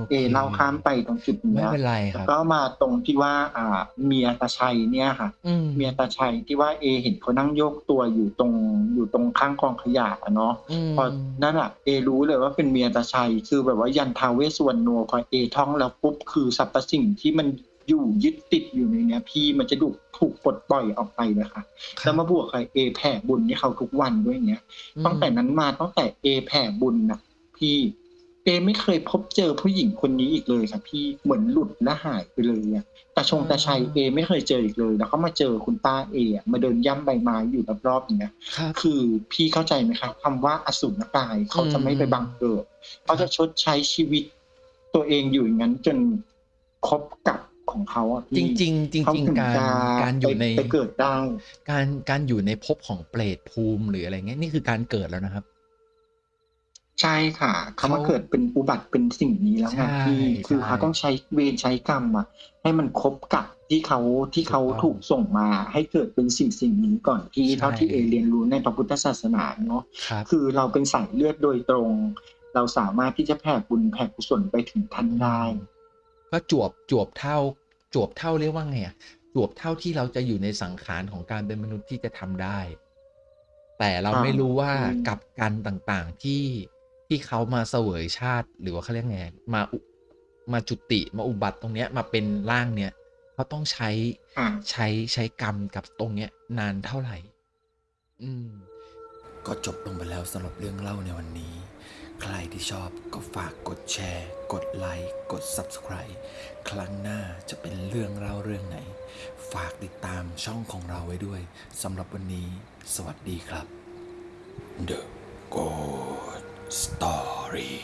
เอเล่าข้ามไปตรงจุดไม่เนี้ยเป็นไรคแล้วรับก็มาตรงที่ว่าอ่าเมียตาชัยเนี่ยค่ะอืมเมียตาชัยที่ว่าเอเห็นเขานั่งโยกตัวอยู่ตรงอยู่ตรงข้างกองขยะอะเนาะอืมพอนั่นอะเอรู้เลยว่าเป็นเมียตาชัย คือแบบว่ายันทาเวสสวรรณโนพอเอท่องแล้วปุ๊บคือสรรพสิ่งที่มันอยู่ยึดติดอยู่ในเนี้ยพี่มันจะถูกถูกปลดปล่อยออกไปเลยค่ะครับแล้วมาบวกกับเอแผ่บุญให้เขาทุกวันด้วยเนี้ยอืมตั้งแต่นั้นมาตั้งแต่เอแผ่บุญนะพี่ เอไม่เคยพบเจอผู้หญิงคนนี้อีกเลยค่ะพี่เหมือนหลุดและหายไปเลยอะแต่ชงตาชัยเอไม่เคยเจออีกเลย แล้วก็มาเจอคุณป้าเออะมาเดินย่ำใบไม้อยู่รอบๆอย่างเงี้ยครับคือพี่เข้าใจไหมครับคำว่าอสุรกายเขาจะไม่ไปบังเกิดเขาจะชดใช้ชีวิต ตัวเองอยู่อย่างนั้นจนครบกับของเขาอะจพี่ริงๆจเขาริงถึงๆการจะการอยู่ในไปไปเกิดได้การการอยู่ในภพของเปรตภูมิหรืออะไรเงี้ยนี่คือการเกิดแล้วนะครับ ใช่ค่ะเขามาเขาเกิดเป็นอุบัติเป็นสิ่งนี้แล้วไงใช่พี่ คือใช่เขาต้องใช้เวรใช้กรรมอะให้มันครบกับที่เขาที่เขาถูกต้อง ถูกส่งมาให้เกิดเป็นสิ่งสิ่งนี้ก่อนพี่ใช่ เท่าที่เอเรียนรู้ในพระพุทธศาสนาเนาะครับ คือเราเป็นสายเลือดโดยตรง เราสามารถที่จะแผ่บุญแผ่กุศลไปถึงท่านได้ ก็จวบจวบเท่าจวบเท่าเรียกว่าไงอะจวบเท่าที่เราจะอยู่ในสังขารของการเป็นมนุษย์ที่จะทำได้ แต่เราอ่าไม่รู้ว่าอืม กับกันต่างๆที่ ที่เขามาเสวยชาติหรือว่าเขาเรียกไงมาอุมาจุติมาอุบัติตรงเนี้ยมาเป็นร่างเนี้ยเขาต้องใช้อ่าใช้ใช้กรรมกับตรงเนี้ย นานเท่าไหร่ อืม ก็จบลงไปแล้วสำหรับเรื่องเล่าในวันนี้ ใครที่ชอบก็ฝากกดแชร์ กดไลค์กด Subscribe ครั้งหน้าจะเป็นเรื่องเล่าเรื่องไหน ฝากติดตามช่องของเราไว้ด้วยสำหรับวันนี้ สวัสดีครับ The Good Story